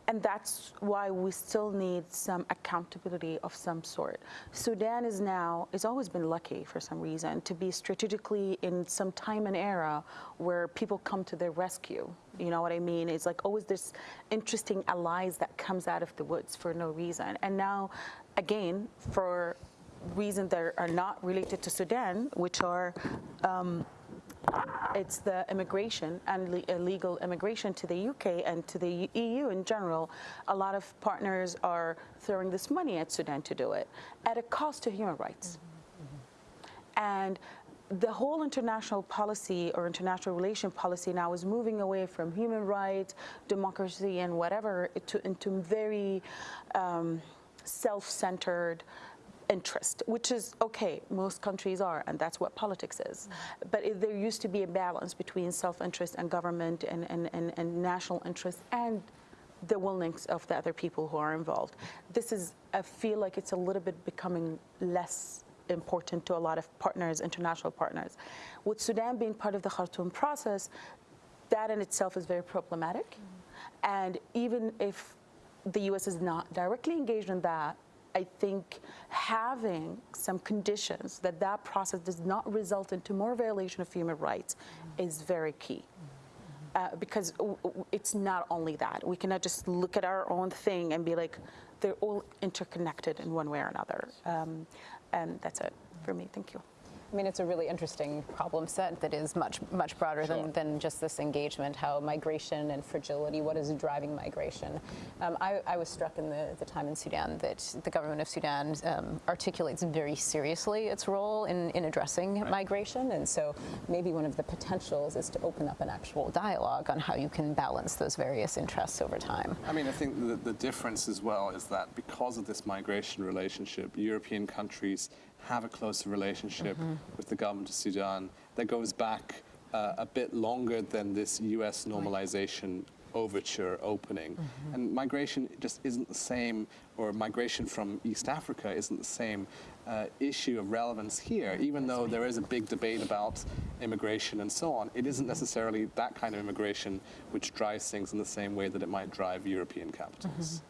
And that's why we still need some accountability of some sort. Sudan is now, has always been lucky for some reason to be strategically in some time and era where people come to their rescue. You know what I mean? It's like always this interesting allies that comes out of the woods for no reason. And now, again, for reasons that are not related to Sudan, which are um, it's the immigration and le- illegal immigration to the UK and to the EU in general. A lot of partners are throwing this money at Sudan to do it at a cost to human rights. And the whole international policy or international relation policy now is moving away from human rights, democracy, and whatever to, into very um, self-centered interest, which is okay. Most countries are, and that's what politics is. Mm-hmm. But it, there used to be a balance between self-interest and government and, and, and, and national interest and the willings of the other people who are involved. This is, I feel like it's a little bit becoming less important to a lot of partners, international partners. With Sudan being part of the Khartoum process, that in itself is very problematic. Mm-hmm. And even if the U.S. is not directly engaged in that, I think having some conditions that that process does not result into more violation of human rights is very key. Uh, because it's not only that. We cannot just look at our own thing and be like, they're all interconnected in one way or another. Um, and that's it for me. Thank you. I mean, it's a really interesting problem set that is much, much broader Sure. than, than just this engagement, how migration and fragility, what is driving migration. Um, I, I was struck in the, the time in Sudan that the government of Sudan um, articulates very seriously its role in, in addressing migration. And so maybe one of the potentials is to open up an actual dialogue on how you can balance those various interests over time. I mean, I think the, the difference as well is that because of this migration relationship, European countries have a closer relationship with the government of Sudan that goes back uh, a bit longer than this US normalization overture opening. And migration just isn't the same, or migration from East Africa isn't the same uh, issue of relevance here, even though there is a big debate about immigration and so on. It isn't necessarily that kind of immigration which drives things in the same way that it might drive European capitals.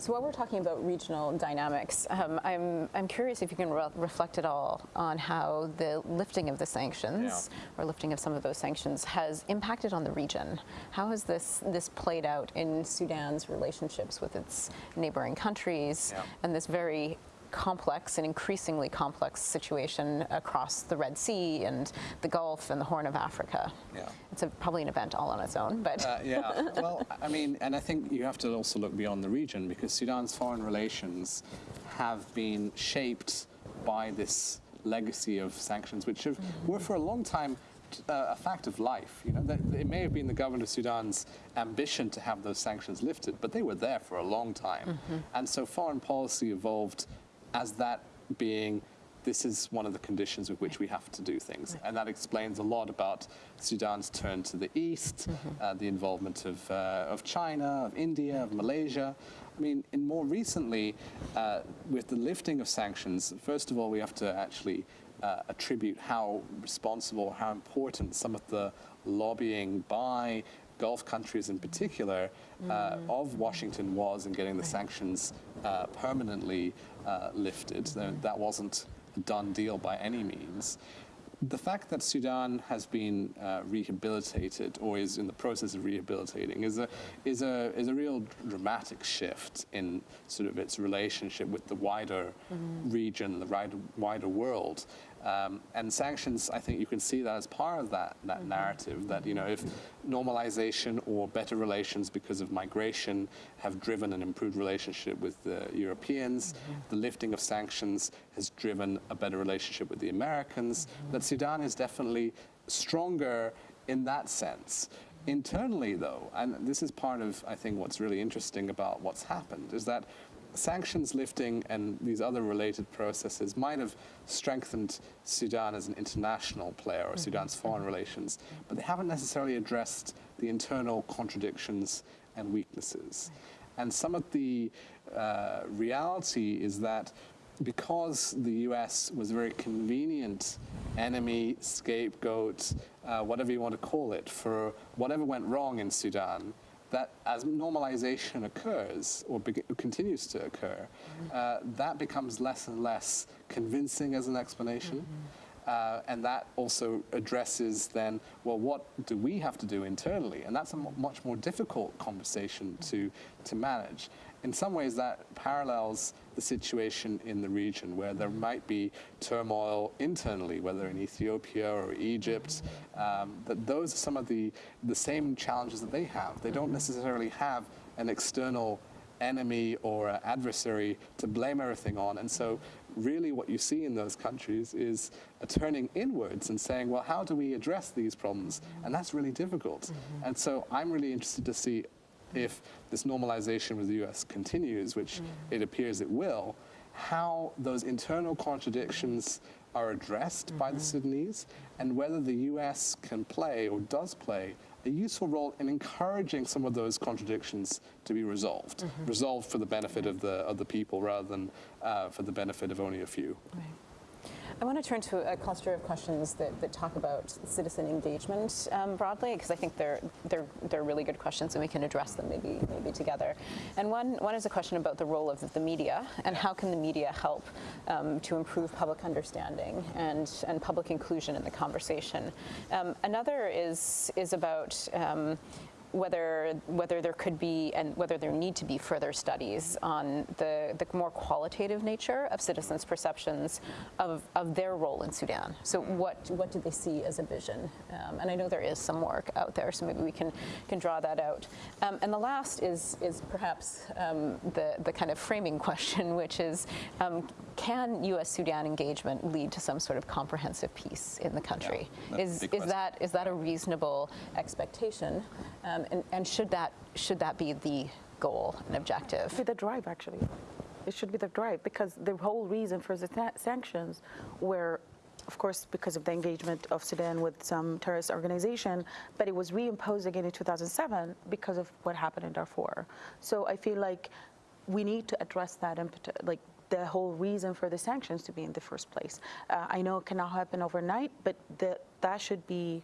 So while we're talking about regional dynamics, um, I'm, I'm curious if you can re- reflect at all on how the lifting of the sanctions or lifting of some of those sanctions has impacted on the region. How has this, this played out in Sudan's relationships with its neighboring countries Yeah. and this very complex and increasingly complex situation across the Red Sea and the Gulf and the Horn of Africa? Yeah. It's a, probably an event all on its own, but Uh, yeah, well, I mean, and I think you have to also look beyond the region because Sudan's foreign relations have been shaped by this legacy of sanctions, which have, were for a long time uh, a fact of life. You know, that, it may have been the government of Sudan's ambition to have those sanctions lifted, but they were there for a long time, and so foreign policy evolved as that being this is one of the conditions with which we have to do things. And that explains a lot about Sudan's turn to the east, uh, the involvement of, uh, of China, of India, of Malaysia. I mean, in more recently, uh, with the lifting of sanctions, first of all, we have to actually uh, attribute how responsible, how important some of the lobbying by Gulf countries in particular, uh, of Washington was in getting the sanctions uh, permanently uh, lifted. That- wasn't a done deal by any means. The fact that Sudan has been uh, rehabilitated or is in the process of rehabilitating is a, is, a, is a real dramatic shift in sort of its relationship with the wider region, the wider world. Um, and sanctions, I think you can see that as part of that, that mm-hmm. narrative that, you know, if normalization or better relations because of migration have driven an improved relationship with the Europeans, mm-hmm. the lifting of sanctions has driven a better relationship with the Americans, mm-hmm. that Sudan is definitely stronger in that sense. Internally, though, and this is part of, I think, what's really interesting about what's happened, is that sanctions lifting and these other related processes might have strengthened Sudan as an international player or Sudan's foreign relations, but they haven't necessarily addressed the internal contradictions and weaknesses. And some of the uh, reality is that because the US was a very convenient enemy, scapegoat, uh, whatever you want to call it, for whatever went wrong in Sudan, that as normalization occurs or continues to occur, uh, that becomes less and less convincing as an explanation. Uh, and that also addresses then, well, what do we have to do internally? And that's a much more difficult conversation to, to manage. In some ways, that parallels the situation in the region where there might be turmoil internally, whether in Ethiopia or Egypt, um, that those are some of the, the same challenges that they have. They don't necessarily have an external enemy or adversary to blame everything on. And so, really, what you see in those countries is a turning inwards and saying, well, how do we address these problems? And that's really difficult. And so, I'm really interested to see if this normalization with the US continues, which mm. it appears it will, how those internal contradictions are addressed by the mm-hmm. Sudanese and whether the US can play or does play a useful role in encouraging some of those contradictions to be resolved, mm-hmm. resolved for the benefit of the, of the people rather than uh, for the benefit of only a few. I want to turn to a cluster of questions that, that talk about citizen engagement um, broadly, because I think they're, they're, they're really good questions and we can address them maybe, maybe together. And one, one is a question about the role of the media and how can the media help um, to improve public understanding and, and public inclusion in the conversation. Um, another is, is about um, whether whether there could be and whether there need to be further studies on the, the more qualitative nature of citizens' perceptions of, of their role in Sudan. So what what do they see as a vision? Um, and I know there is some work out there, so maybe we can can draw that out. Um, and the last is is perhaps um, the the kind of framing question, which is um, can U.S. Sudan engagement lead to some sort of comprehensive peace in the country? a is is question. that is that a reasonable expectation? Um, and, and should that should that be the goal and objective? be the drive, actually. It should be the drive because the whole reason for the sa- sanctions were, of course, because of the engagement of Sudan with some terrorist organization, but it was reimposed again in 2007 because of what happened in Darfur. So I feel like we need to address that and like the whole reason for the sanctions to be in the first place. Uh, I know it cannot happen overnight, but the, that should be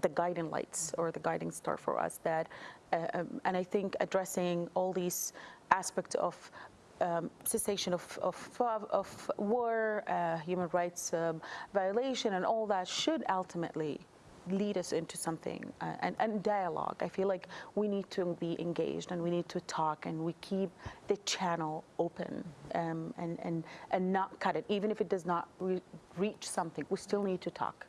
the guiding lights or the guiding star for us that uh, um, and i think addressing all these aspects of um, cessation of, of, of war, uh, human rights um, violation, and all that should ultimately lead us into something uh, and, and dialogue. I feel like we need to be engaged and we need to talk and we keep the channel open um, and, and, and not cut it. Even if it does not re- reach something, we still need to talk.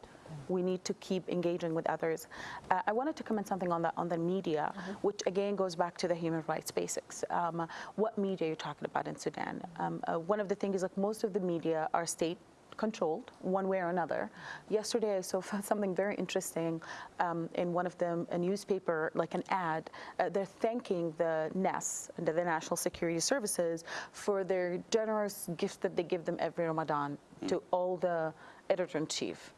We need to keep engaging with others. Uh, I wanted to comment something on the on the media, which again goes back to the human rights basics. Um, what media you're you talking about in Sudan? Um, uh, one of the things is like most of the media are state controlled one way or another. Yesterday, I saw something very interesting um, in one of them, a newspaper, like an ad. Uh, they're thanking the NES, the the National Security Services, for their generous gifts that they give them every Ramadan to all the editor in chief.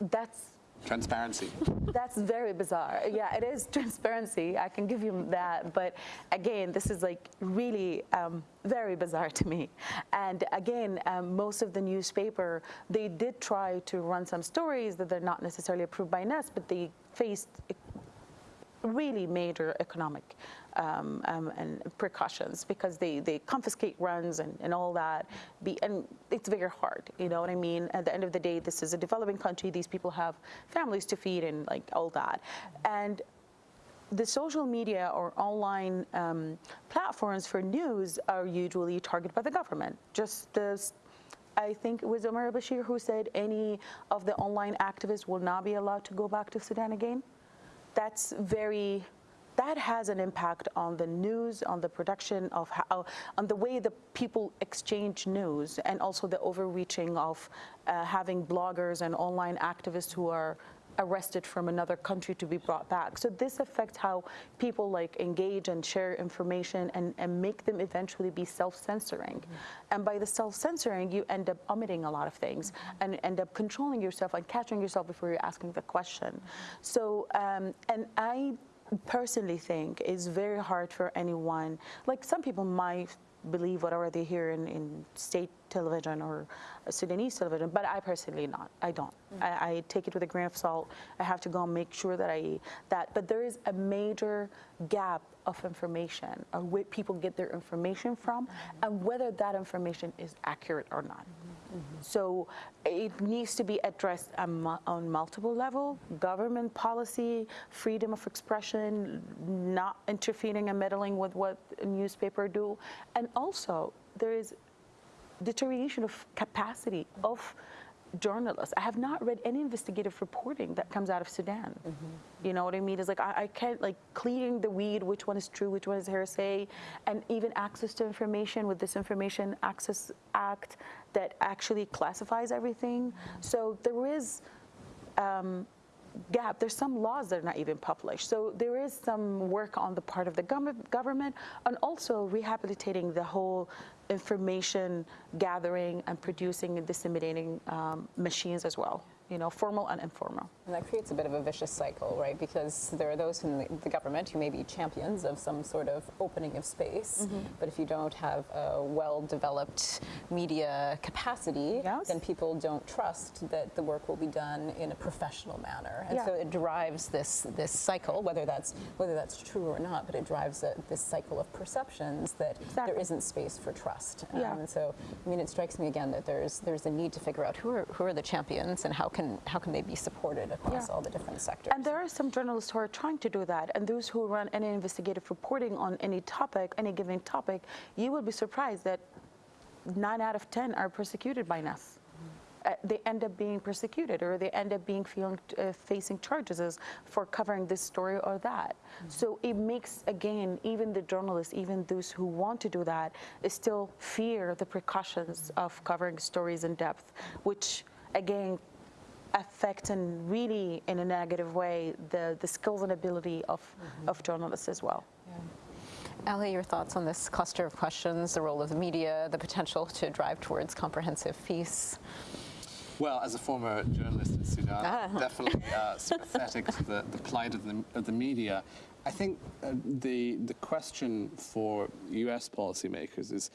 That's Transparency. that's very bizarre. Yeah, it is transparency. I can give you that. But again, this is like really um, very bizarre to me. And again, um, most of the newspaper, they did try to run some stories that they're not necessarily approved by NES, but they faced really major economic um, um, and precautions because they, they confiscate runs and, and all that. Be, and it's very hard, you know what I mean? At the end of the day, this is a developing country. These people have families to feed and like all that. And the social media or online um, platforms for news are usually targeted by the government. Just as I think it was Omar al-Bashir who said any of the online activists will not be allowed to go back to Sudan again. That's very, that has an impact on the news, on the production of how, on the way the people exchange news and also the overreaching of uh, having bloggers and online activists who are arrested from another country to be brought back. So this affects how people like engage and share information and, and make them eventually be self-censoring. Mm -hmm. And by the self-censoring, you end up omitting a lot of things mm -hmm. and end up controlling yourself and catching yourself before you're asking the question. Mm -hmm. So, um, and I personally think it's very hard for anyone, like some people might believe whatever they hear in, in state television or Sudanese television, but I personally not. I don't. Mm -hmm. I, I, take it with a grain of salt. I have to go and make sure that I that. But there is a major gap of information, of where people get their information from, mm -hmm. and whether that information is accurate or not. Mm -hmm. So it needs to be addressed on, on multiple level: government policy, freedom of expression, not interfering and meddling with what newspaper do, and also there is deterioration of capacity of journalists. I have not read any investigative reporting that comes out of Sudan. Mm -hmm. You know what I mean? It's like I, I, can't like cleaning the weed, which one is true, which one is hearsay, and even access to information with this Information Access Act that actually classifies everything. Mm -hmm. So there is um, gap. There's some laws that are not even published. So there is some work on the part of the government and also rehabilitating the whole information gathering and producing and disseminating um, machines as well you know, formal and informal. And that creates a bit of a vicious cycle, right? Because there are those in the government who may be champions of some sort of opening of space, mm -hmm. but if you don't have a well-developed media capacity, yes. then people don't trust that the work will be done in a professional manner. And yeah. so it drives this this cycle, whether that's whether that's true or not, but it drives a, this cycle of perceptions that exactly. there isn't space for trust. Um, yeah. And so, I mean, it strikes me again that there's there's a need to figure out who are who are the champions and how can can how can they be supported across yeah. all the different sectors? And there are some journalists who are trying to do that, and those who run any investigative reporting on any topic, any given topic, you will be surprised that nine out of ten are persecuted by NAS. Uh, they end up being persecuted or they end up being feeling, uh, facing charges for covering this story or that. Mm -hmm. So it makes, again, even the journalists, even those who want to do that, still fear the precautions of covering stories in depth, which again affect and really in a negative way the, the skills and ability of, mm -hmm. of journalists as well. Yeah. Aly, your thoughts on this cluster of questions, the role of the media, the potential to drive towards comprehensive peace? Well, as a former journalist in Sudan, ah. definitely uh, sympathetic to the, the plight of the, of the media. I think uh, the, the question for US policymakers is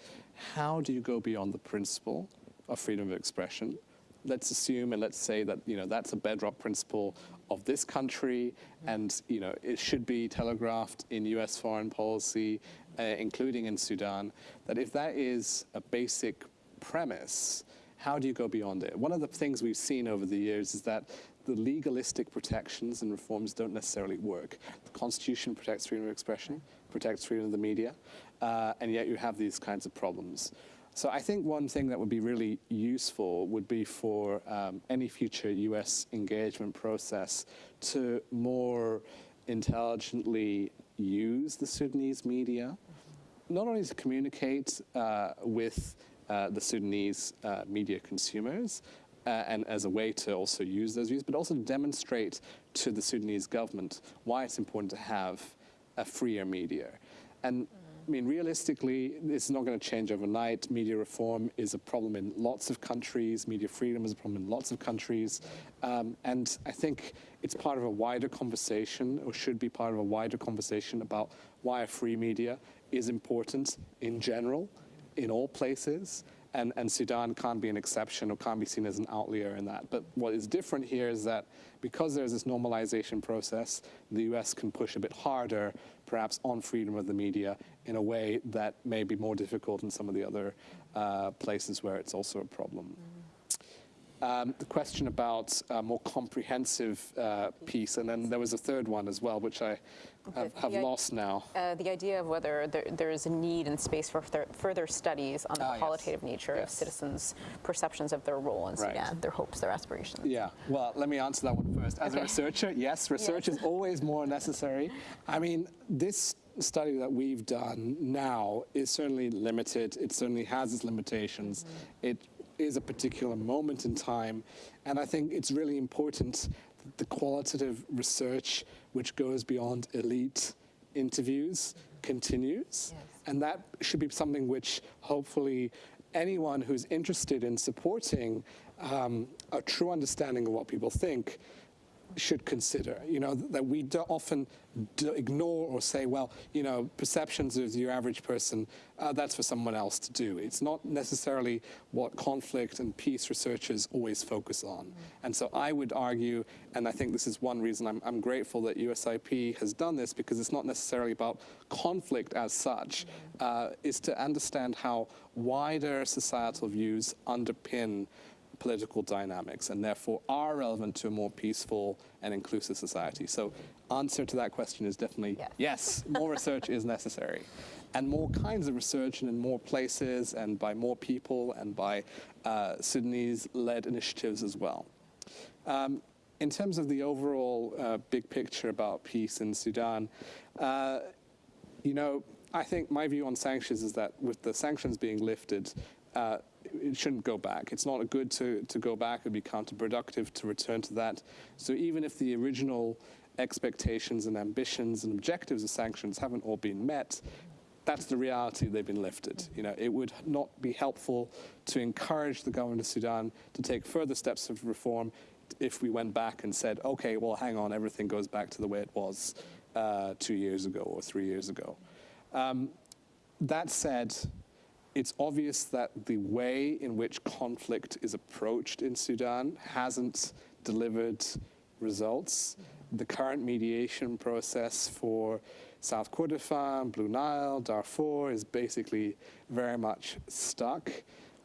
how do you go beyond the principle of freedom of expression let's assume and let's say that you know that's a bedrock principle of this country, and you know it should be telegraphed in U.S. foreign policy, uh, including in Sudan. That if that is a basic premise, how do you go beyond it? One of the things we've seen over the years is that the legalistic protections and reforms don't necessarily work. The Constitution protects freedom of expression, protects freedom of the media, uh, and yet you have these kinds of problems. So I think one thing that would be really useful would be for um, any future US engagement process to more intelligently use the Sudanese media, not only to communicate uh, with uh, the Sudanese uh, media consumers, uh, and as a way to also use those views, but also to demonstrate to the Sudanese government why it's important to have a freer media. And I mean, realistically, it's not going to change overnight. Media reform is a problem in lots of countries. Media freedom is a problem in lots of countries. Um, and I think it's part of a wider conversation, or should be part of a wider conversation about why a free media is important in general, in all places, and, and Sudan can't be an exception or can't be seen as an outlier in that. But what is different here is that because there's this normalization process, the US can push a bit harder, perhaps on freedom of the media, in a way that may be more difficult in some of the other uh, places where it's also a problem. Um, the question about a more comprehensive uh, peace, and then there was a third one as well, which I have, have lost now. Uh, the idea of whether there, there is a need and space for further, further studies on the Ah, yes. qualitative nature Yes. of citizens' perceptions of their role in Right. Sudan, their hopes, their aspirations. Yeah, well, let me answer that one first. As a researcher, yes, research is always more necessary. I mean, this study that we've done now is certainly limited. It certainly has its limitations. It is a particular moment in time. And I think it's really important that the qualitative research, which goes beyond elite interviews, continues. Yes. And that should be something which hopefully anyone who's interested in supporting um, a true understanding of what people think should consider. You know, that we do often do ignore or say, well, you know, perceptions of your average person, uh, that's for someone else to do. It's not necessarily what conflict and peace researchers always focus on. And so I would argue, and I think this is one reason I'm, I'm grateful that USIP has done this, because it's not necessarily about conflict as such, uh, is to understand how wider societal views underpin political dynamics and therefore are relevant to a more peaceful and inclusive society. So answer to that question is definitely Yes. yes, more research is necessary. And more kinds of research and in more places and by more people and by uh, Sudanese-led initiatives as well. Um, in terms of the overall uh, big picture about peace in Sudan, uh, you know, I think my view on sanctions is that with the sanctions being lifted, uh, it shouldn't go back. It's not a good to, to go back. It would be counterproductive to return to that. So even if the original expectations and ambitions and objectives of sanctions haven't all been met, that's the reality they've been lifted. You know, it would not be helpful to encourage the government of Sudan to take further steps of reform if we went back and said, okay, well, hang on, everything goes back to the way it was uh, two years ago or three years ago. Um, that said, it's obvious that the way in which conflict is approached in Sudan hasn't delivered results. The current mediation process for South Kordofan, Blue Nile, Darfur is basically very much stuck.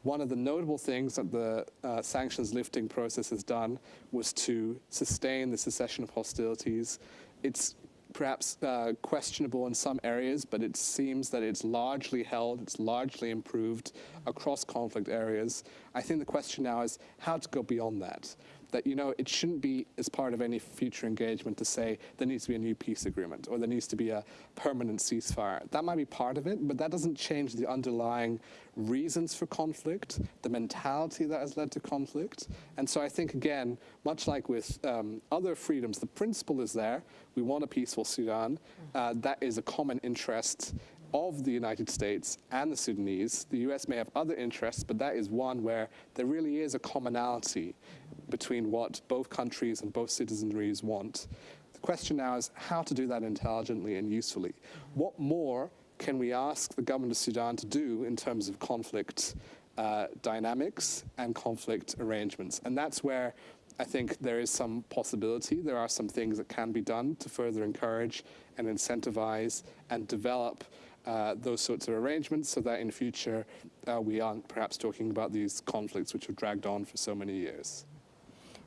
One of the notable things that the uh, sanctions lifting process has done was to sustain the cessation of hostilities. It's perhaps uh, questionable in some areas, but it seems that it's largely held, it's largely improved across conflict areas. I think the question now is how to go beyond that. That, you know, it shouldn't be as part of any future engagement to say there needs to be a new peace agreement or there needs to be a permanent ceasefire. That might be part of it, but that doesn't change the underlying reasons for conflict, the mentality that has led to conflict. And so I think, again, much like with um, other freedoms, the principle is there. We want a peaceful Sudan. Uh, that is a common interest of the United States and the Sudanese. The US may have other interests, but that is one where there really is a commonality between what both countries and both citizenries want. The question now is how to do that intelligently and usefully. What more can we ask the government of Sudan to do in terms of conflict uh, dynamics and conflict arrangements? And that's where I think there is some possibility. There are some things that can be done to further encourage and incentivize and develop uh, those sorts of arrangements so that in future uh, we aren't perhaps talking about these conflicts which have dragged on for so many years.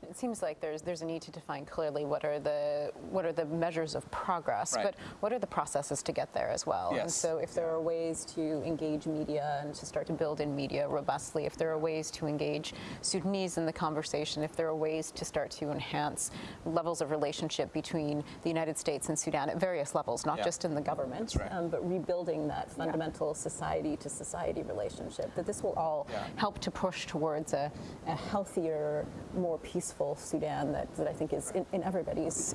It seems like there's there's a need to define clearly what are the what are the measures of progress, Right. but what are the processes to get there as well. And so, if there are ways to engage media and to start to build in media robustly, if there are ways to engage Sudanese in the conversation, if there are ways to start to enhance levels of relationship between the United States and Sudan at various levels, not Yeah. just in the government, right. um, but rebuilding that fundamental society to society relationship, that this will all Yeah. help to push towards a, a healthier, more peaceful Sudan that, that I think is in, in everybody's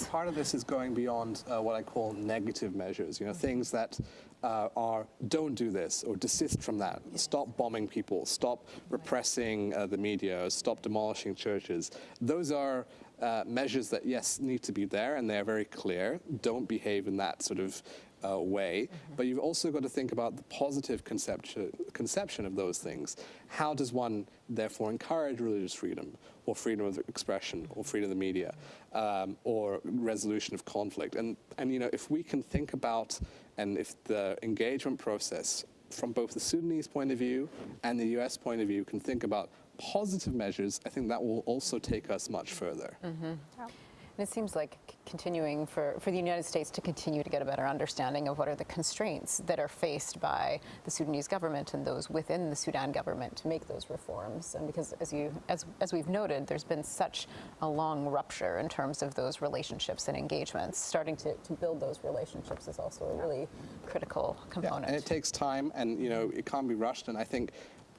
And part of this is going beyond uh, what I call negative measures, you know, things that uh, are don't do this or desist from that. Stop bombing people, stop repressing uh, the media, stop demolishing churches. Those are uh, measures that, yes, need to be there and they're very clear. Don't behave in that sort of uh, way, but you've also got to think about the positive conception, conception of those things. How does one therefore encourage religious freedom, or freedom of expression, or freedom of the media, um, or resolution of conflict? And, and you know, if we can think about, and if the engagement process from both the Sudanese point of view and the US point of view can think about positive measures, I think that will also take us much further. And it seems like continuing for, for the United States to continue to get a better understanding of what are the constraints that are faced by the Sudanese government and those within the Sudan government to make those reforms. And because, as you as as we've noted, there's been such a long rupture in terms of those relationships and engagements. Starting to, to build those relationships is also a really critical Yeah, component. and it takes time, and you know it can't be rushed. And I think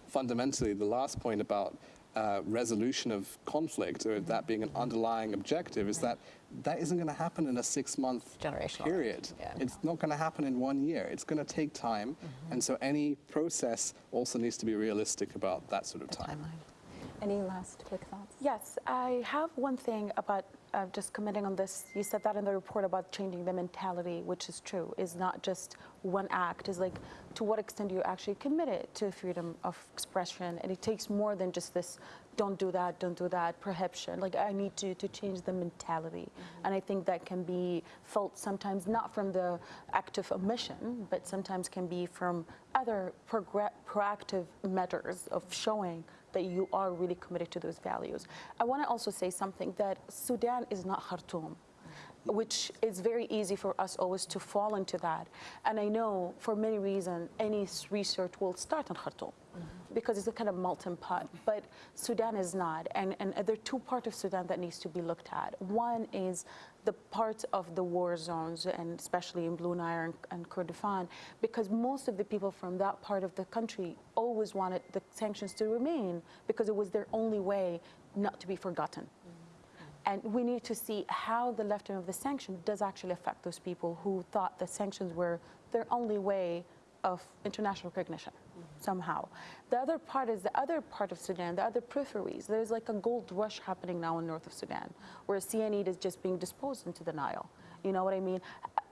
fundamentally, the last point about uh, resolution of conflict, or that being an underlying objective, is that that isn't going to happen in a six-month Generational. period. Yeah. It's not going to happen in one year. It's going to take time, and so any process also needs to be realistic about that sort of time. timeline. Any last quick thoughts? Yes, I have one thing about uh, just commenting on this. You said that in the report about changing the mentality, which is true, is not just one act. Is like to what extent you actually committed to freedom of expression, and it takes more than just this. Don't do that. Don't do that. Prohibition. Like I need to to change the mentality, and I think that can be felt sometimes not from the active omission, but sometimes can be from other proactive measures of showing that you are really committed to those values. I want to also say something that Sudan is not Khartoum, which is very easy for us always to fall into that. And I know for many reasons, any research will start in Khartoum because it's a kind of melting pot. But Sudan is not. And, and there are two parts of Sudan that needs to be looked at. One is the part of the war zones, and especially in Blue Nile and, and because most of the people from that part of the country always wanted the sanctions to remain because it was their only way not to be forgotten. And we need to see how the lifting of the sanction does actually affect those people who thought the sanctions were their only way of international recognition somehow. The other part is the other part of Sudan, the other peripheries. There's like a gold rush happening now in north of Sudan, where cyanide is just being disposed into the Nile. You know what I mean?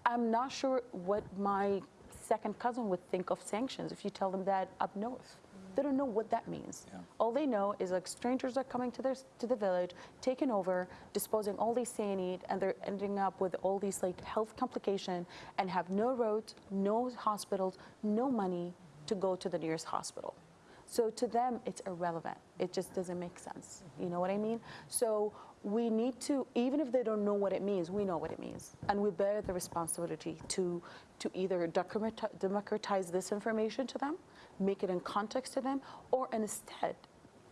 I'm not sure what my second cousin would think of sanctions if you tell them that up north. They don't know what that means. All they know is like strangers are coming to their to the village, taking over, disposing all these cyanide, and they're ending up with all these like health complication and have no roads, no hospitals, no money to go to the nearest hospital. So to them, it's irrelevant. It just doesn't make sense. You know what I mean? So we need to, even if they don't know what it means, we know what it means, and we bear the responsibility to to either democratize this information to them, make it in context to them, or instead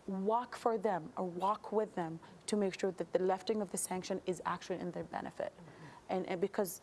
walk for them or walk with them to make sure that the lifting of the sanction is actually in their benefit. And, and because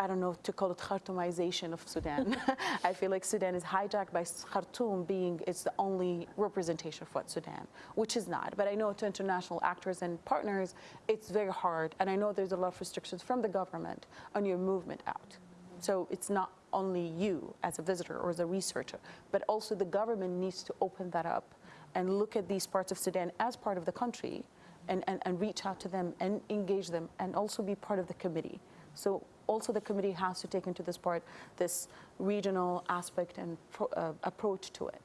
I don't know to call it Khartoumization of Sudan. I feel like Sudan is hijacked by Khartoum being it's the only representation of what Sudan, which is not. But I know to international actors and partners, it's very hard. And I know there's a lot of restrictions from the government on your movement out. So it's not only you as a visitor or as a researcher, but also the government needs to open that up and look at these parts of Sudan as part of the country and, and, and reach out to them and engage them and also be part of the committee. So also the committee has to take into this part this regional aspect and pro, uh, approach to it.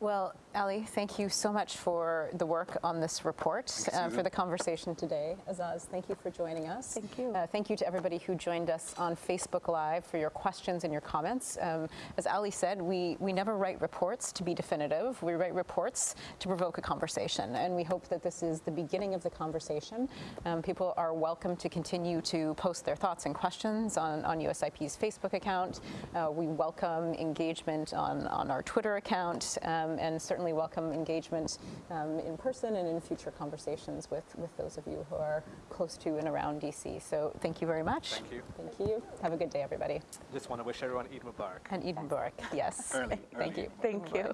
Well, Aly, thank you so much for the work on this report, uh, for the conversation today. Azaz, thank you for joining us. Thank you. Uh, thank you to everybody who joined us on Facebook Live for your questions and your comments. Um, as Aly said, we, we never write reports to be definitive. We write reports to provoke a conversation, and we hope that this is the beginning of the conversation. Um, people are welcome to continue to post their thoughts and questions on, on USIP's Facebook account. Uh, we welcome engagement on, on our Twitter account. Um, and certainly welcome engagement um, in person and in future conversations with, with those of you who are close to and around DC. So thank you very much. Thank you. Thank you. Have a good day, everybody. Just want to wish everyone Eid Mubarak. And Eid Mubarak. Yes. Early, Thank you. Thank you.